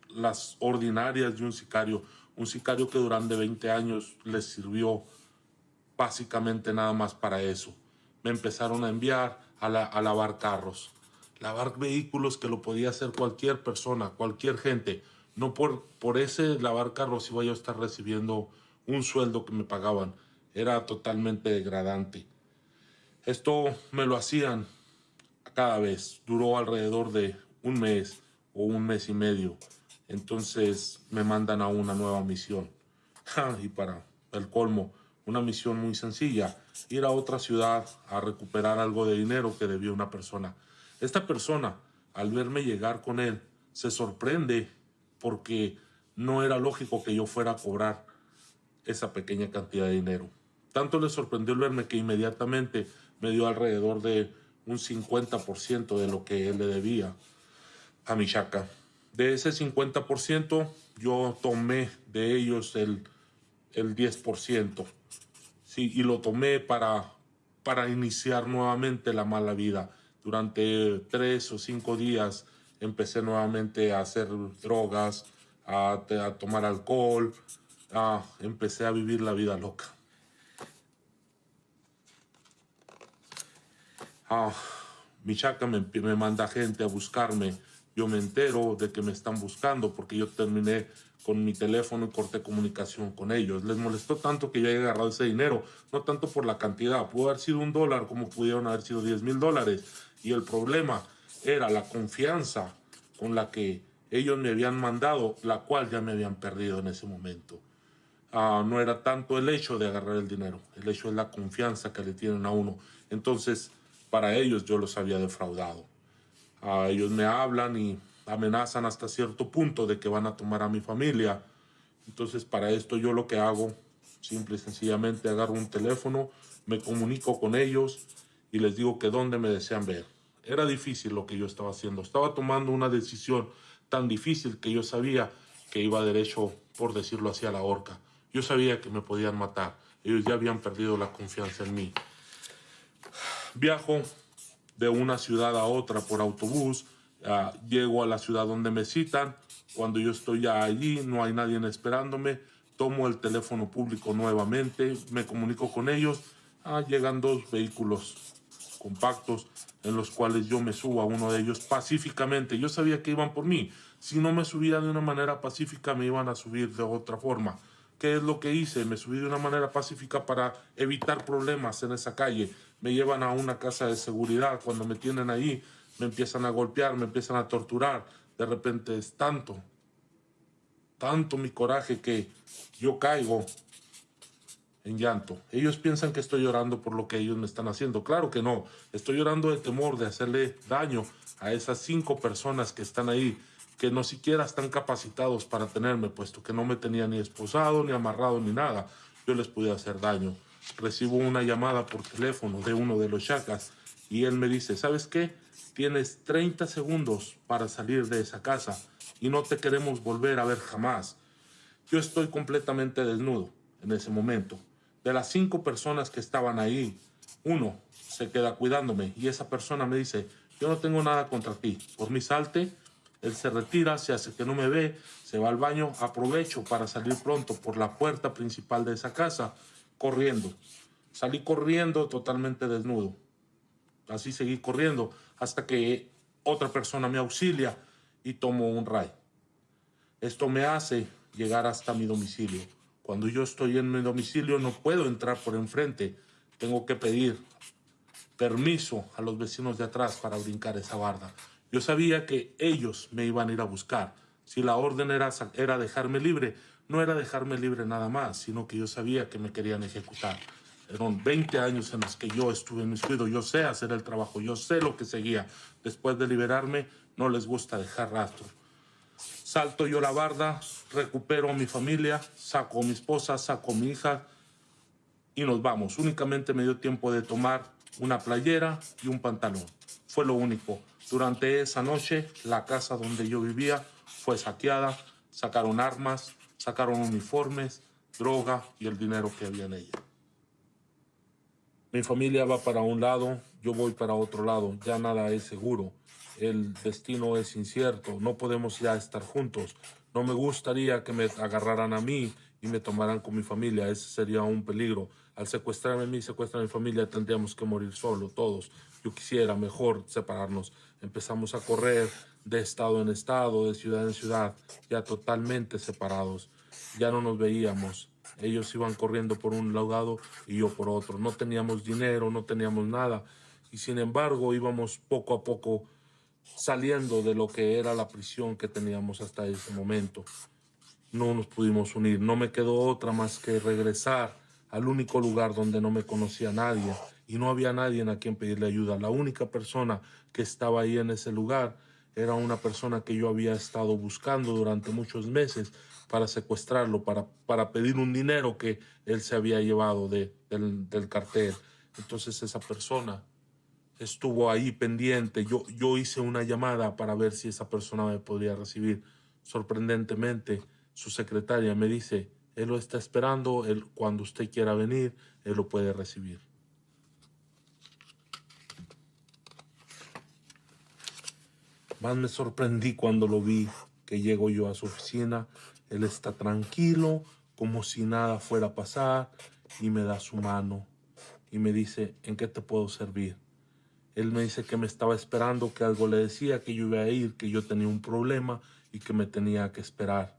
ordinarias de un sicario. Un sicario que durante 20 años les sirvió básicamente nada más para eso. Me empezaron a enviar a, lavar carros, lavar vehículos que lo podía hacer cualquier persona, cualquier gente no por, por ese lavar carros iba yo a estar recibiendo un sueldo que me pagaban. Era totalmente degradante. Esto me lo hacían cada vez. Duró alrededor de un mes o un mes y medio. Entonces me mandan a una nueva misión. y para el colmo, una misión muy sencilla. Ir a otra ciudad a recuperar algo de dinero que debía una persona. Esta persona, al verme llegar con él, se sorprende porque no era lógico que yo fuera a cobrar esa pequeña cantidad de dinero. Tanto le sorprendió el verme que inmediatamente me dio alrededor de un 50% de lo que él le debía a mi chaca. De ese 50%, yo tomé de ellos el, el 10%. Sí, y lo tomé para, para iniciar nuevamente la mala vida. Durante tres o cinco días empecé nuevamente a hacer drogas, a, tomar alcohol, empecé a vivir la vida loca. mi chaca me, me manda gente a buscarme. Yo me entero de que me están buscando porque yo terminé con mi teléfono y corté comunicación con ellos. Les molestó tanto que yo haya agarrado ese dinero, no tanto por la cantidad, pudo haber sido un dólar como pudieron haber sido 10 mil dólares. Y el problema era la confianza con la que ellos me habían mandado, la cual ya me habían perdido en ese momento. Ah, no era tanto el hecho de agarrar el dinero, el hecho es la confianza que le tienen a uno. Entonces, para ellos yo los había defraudado. Ah, ellos me hablan y amenazan hasta cierto punto de que van a tomar a mi familia. Entonces, para esto yo lo que hago, simple y sencillamente agarro un teléfono, me comunico con ellos y les digo que dónde me desean ver. Era difícil lo que yo estaba haciendo. Estaba tomando una decisión tan difícil que yo sabía que iba derecho, por decirlo así, a la horca. Yo sabía que me podían matar. Ellos ya habían perdido la confianza en mí. Viajo de una ciudad a otra por autobús. Ah, llego a la ciudad donde me citan. Cuando yo estoy ya allí, no hay nadie esperándome. Tomo el teléfono público nuevamente, me comunico con ellos. Ah, llegan dos vehículos compactos en los cuales yo me subo a uno de ellos pacíficamente. Yo sabía que iban por mí. Si no me subía de una manera pacífica, me iban a subir de otra forma. ¿Qué es lo que hice? Me subí de una manera pacífica para evitar problemas en esa calle. Me llevan a una casa de seguridad. Cuando me tienen ahí, me empiezan a golpear, me empiezan a torturar. De repente es tanto, tanto mi coraje que yo caigo en llanto. Ellos piensan que estoy llorando por lo que ellos me están haciendo. Claro que no. Estoy llorando de temor de hacerle daño a esas cinco personas que están ahí, que no siquiera están capacitados para tenerme, puesto que no me tenían ni esposado, ni amarrado, ni nada. Yo les pude hacer daño. Recibo una llamada por teléfono de uno de los chacas y él me dice, ¿sabes qué? Tienes 30 segundos para salir de esa casa y no te queremos volver a ver jamás. Yo estoy completamente desnudo en ese momento. De las cinco personas que estaban ahí, uno se queda cuidándome y esa persona me dice, yo no tengo nada contra ti, por mi salte, él se retira, se hace que no me ve, se va al baño, aprovecho para salir pronto por la puerta principal de esa casa, corriendo. Salí corriendo totalmente desnudo. Así seguí corriendo hasta que otra persona me auxilia y tomo un ray. Esto me hace llegar hasta mi domicilio. Cuando yo estoy en mi domicilio no puedo entrar por enfrente. Tengo que pedir permiso a los vecinos de atrás para brincar esa barda. Yo sabía que ellos me iban a ir a buscar. Si la orden era, era dejarme libre, no era dejarme libre nada más, sino que yo sabía que me querían ejecutar. Eran 20 años en los que yo estuve en mi estudio, yo sé hacer el trabajo, yo sé lo que seguía. Después de liberarme, no les gusta dejar rastro. Salto yo la barda, recupero a mi familia, saco a mi esposa, saco a mi hija y nos vamos. Únicamente me dio tiempo de tomar una playera y un pantalón. Fue lo único. Durante esa noche, la casa donde yo vivía fue saqueada, sacaron armas, sacaron uniformes, droga y el dinero que había en ella. Mi familia va para un lado, yo voy para otro lado, ya nada es seguro el destino es incierto, no podemos ya estar juntos. No me gustaría que me agarraran a mí y me tomaran con mi familia, ese sería un peligro. Al secuestrarme a mí, secuestrar a mi familia, tendríamos que morir solo, todos. Yo quisiera mejor separarnos. Empezamos a correr de estado en estado, de ciudad en ciudad, ya totalmente separados. Ya no nos veíamos. Ellos iban corriendo por un lado y yo por otro. No teníamos dinero, no teníamos nada. Y sin embargo íbamos poco a poco saliendo de lo que era la prisión que teníamos hasta ese momento. No nos pudimos unir, no me quedó otra más que regresar al único lugar donde no me conocía nadie y no había nadie a quien pedirle ayuda. La única persona que estaba ahí en ese lugar era una persona que yo había estado buscando durante muchos meses para secuestrarlo, para, para pedir un dinero que él se había llevado de, del, cartel. Entonces esa persona estuvo ahí pendiente. Yo, yo hice una llamada para ver si esa persona me podría recibir. Sorprendentemente, su secretaria me dice, él lo está esperando, él, cuando usted quiera venir, él lo puede recibir. Más me sorprendí cuando lo vi, que llego yo a su oficina, él está tranquilo, como si nada fuera a pasar, y me da su mano y me dice, ¿en qué te puedo servir? Él me dice que me estaba esperando, que algo le decía, que yo iba a ir, que yo tenía un problema y que me tenía que esperar.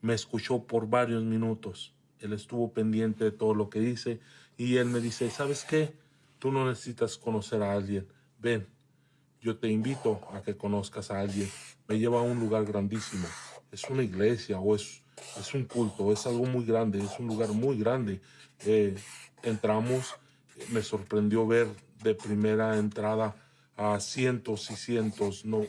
Me escuchó por varios minutos. Él estuvo pendiente de todo lo que dice y él me dice, ¿sabes qué? Tú no necesitas conocer a alguien. Ven, yo te invito a que conozcas a alguien. Me lleva a un lugar grandísimo. Es una iglesia o es, es un culto, es algo muy grande, es un lugar muy grande. Eh, entramos, me sorprendió ver de primera entrada a cientos y cientos, no,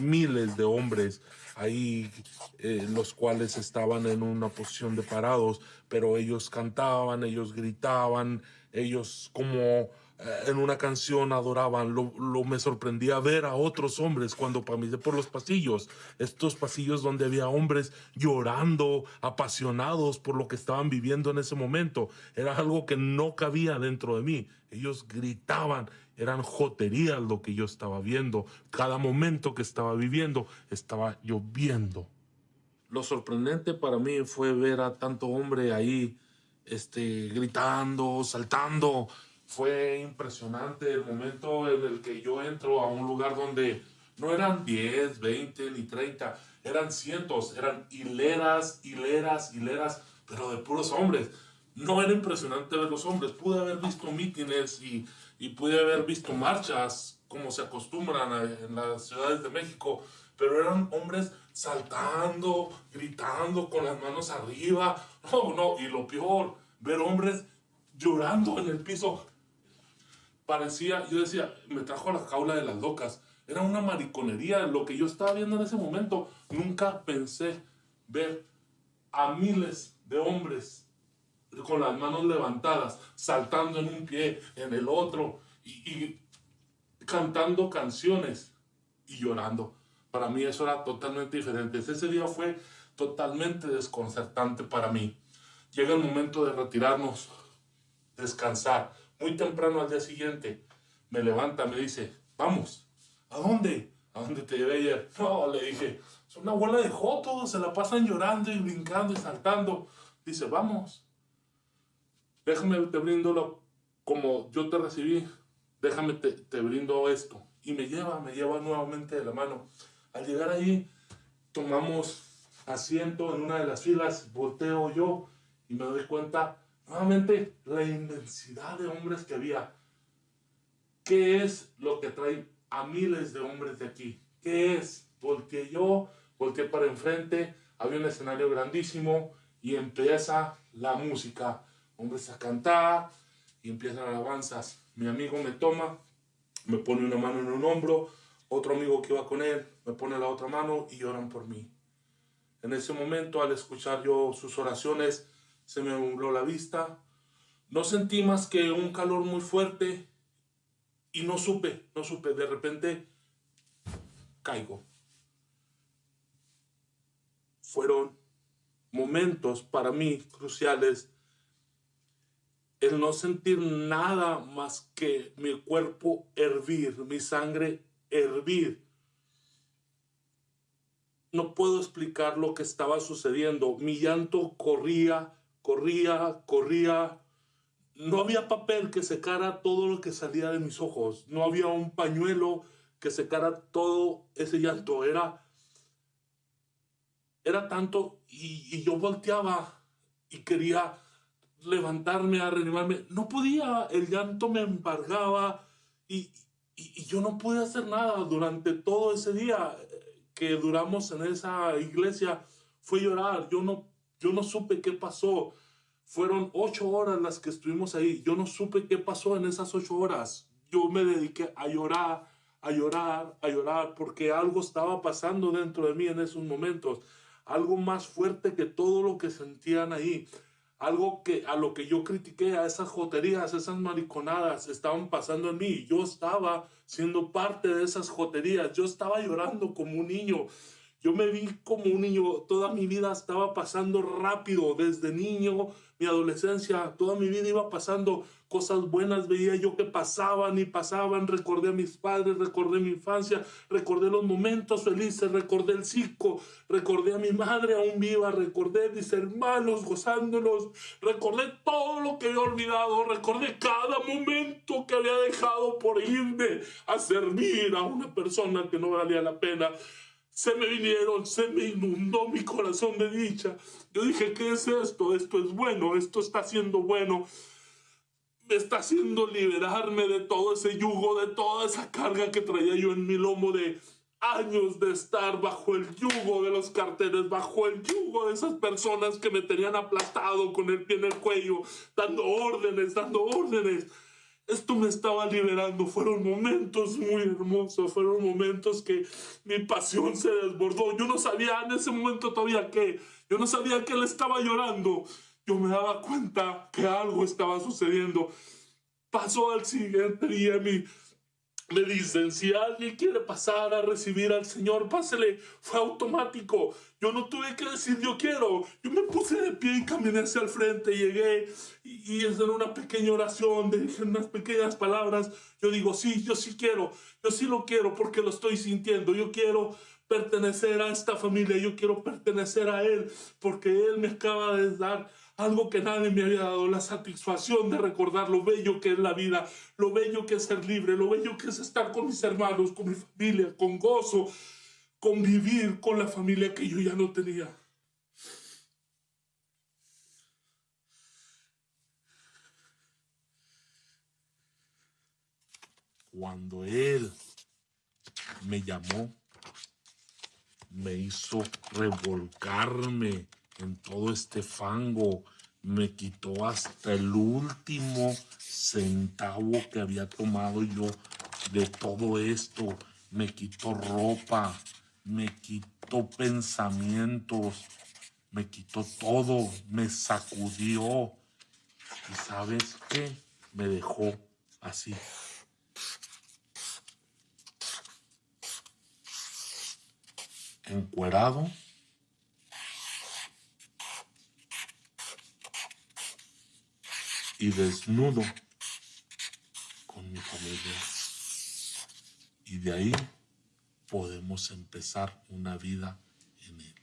miles de hombres ahí, eh, los cuales estaban en una posición de parados, pero ellos cantaban, ellos gritaban, ellos como en una canción adoraban, lo, me sorprendía ver a otros hombres cuando pasé por los pasillos, estos pasillos donde había hombres llorando, apasionados por lo que estaban viviendo en ese momento. Era algo que no cabía dentro de mí. Ellos gritaban, eran joterías lo que yo estaba viendo. Cada momento que estaba viviendo estaba lloviendo. Lo sorprendente para mí fue ver a tanto hombre ahí este, gritando, saltando, fue impresionante el momento en el que yo entro a un lugar donde no eran 10, 20 ni 30, eran cientos, eran hileras, hileras, hileras, pero de puros hombres. No era impresionante ver los hombres, pude haber visto mítines y, y pude haber visto marchas como se acostumbran en las ciudades de México, pero eran hombres saltando, gritando, con las manos arriba. No, no, y lo peor, ver hombres llorando en el piso. Parecía, yo decía, me trajo a la jaula de las locas. Era una mariconería lo que yo estaba viendo en ese momento. Nunca pensé ver a miles de hombres con las manos levantadas, saltando en un pie, en el otro, y cantando canciones y llorando. Para mí eso era totalmente diferente. Ese día fue totalmente desconcertante para mí. Llega el momento de retirarnos, descansar. Muy temprano al día siguiente me levanta, me dice, vamos, ¿a dónde? ¿A dónde te llevé ayer? No, le dije, es una abuela de jotos, se la pasan llorando y brincando y saltando. Dice, vamos, déjame te brindo lo, como yo te recibí, déjame te, te brindo esto. Y me lleva, me lleva nuevamente de la mano. Al llegar ahí, tomamos asiento en una de las filas, volteo yo y me doy cuenta nuevamente la inmensidad de hombres que había. ¿Qué es lo que trae a miles de hombres de aquí? ¿Qué es? Volteé yo, volteé para enfrente, había un escenario grandísimo y empieza la música. Hombres a cantar y empiezan alabanzas. Mi amigo me toma, me pone una mano en un hombro, otro amigo que iba con él me pone la otra mano y lloran por mí. En ese momento, al escuchar yo sus oraciones, se me nubló la vista. No sentí más que un calor muy fuerte y no supe, no supe. De repente, caigo. Fueron momentos para mí cruciales el no sentir nada más que mi cuerpo hervir, mi sangre hervir. No puedo explicar lo que estaba sucediendo. Mi llanto corría, corría, corría. No había papel que secara todo lo que salía de mis ojos. No había un pañuelo que secara todo ese llanto. Era, era tanto y, yo volteaba y quería levantarme a reanimarme. No podía, el llanto me embargaba y, y, yo no pude hacer nada durante todo ese día que duramos en esa iglesia. Fue llorar, yo no, yo no supe qué pasó. Fueron ocho horas las que estuvimos ahí. Yo no supe qué pasó en esas ocho horas. Yo me dediqué a llorar, a llorar, a llorar, porque algo estaba pasando dentro de mí en esos momentos. Algo más fuerte que todo lo que sentían ahí algo que a lo que yo critiqué, a esas joterías, esas mariconadas, estaban pasando en mí. Yo estaba siendo parte de esas joterías, yo estaba llorando como un niño. Yo me vi como un niño, toda mi vida estaba pasando rápido, desde niño, mi adolescencia, toda mi vida iba pasando cosas buenas, veía yo que pasaban y pasaban, recordé a mis padres, recordé mi infancia, recordé los momentos felices, recordé el circo, recordé a mi madre aún viva, recordé mis hermanos gozándonos, recordé todo lo que había olvidado, recordé cada momento que había dejado por irme a servir a una persona que no valía la pena se me vinieron, se me inundó mi corazón de dicha. Yo dije, ¿qué es esto? Esto es bueno, esto está siendo bueno. Me está haciendo liberarme de todo ese yugo, de toda esa carga que traía yo en mi lomo de años de estar bajo el yugo de los carteles, bajo el yugo de esas personas que me tenían aplastado con el pie en el cuello, dando órdenes, dando órdenes. Esto me estaba liberando. Fueron momentos muy hermosos. Fueron momentos que mi pasión se desbordó. Yo no sabía en ese momento todavía qué. Yo no sabía que él estaba llorando. Yo me daba cuenta que algo estaba sucediendo. Pasó al siguiente día mi me dicen, si alguien quiere pasar a recibir al Señor, pásele. Fue automático. Yo no tuve que decir yo quiero. Yo me puse de pie y caminé hacia el frente. Llegué y, y en una pequeña oración, dije unas pequeñas palabras. Yo digo, sí, yo sí quiero. Yo sí lo quiero porque lo estoy sintiendo. Yo quiero pertenecer a esta familia. Yo quiero pertenecer a Él porque Él me acaba de dar algo que nadie me había dado, la satisfacción de recordar lo bello que es la vida, lo bello que es ser libre, lo bello que es estar con mis hermanos, con mi familia, con gozo, convivir con la familia que yo ya no tenía. cuando Él me llamó, me hizo revolcarme en todo este fango, me quitó hasta el último centavo que había tomado yo de todo esto, me quitó ropa, me quitó pensamientos, me quitó todo, me sacudió. ¿Y sabes qué? Me dejó así. Encuerado. Y desnudo con mi familia. Y de ahí podemos empezar una vida en Él.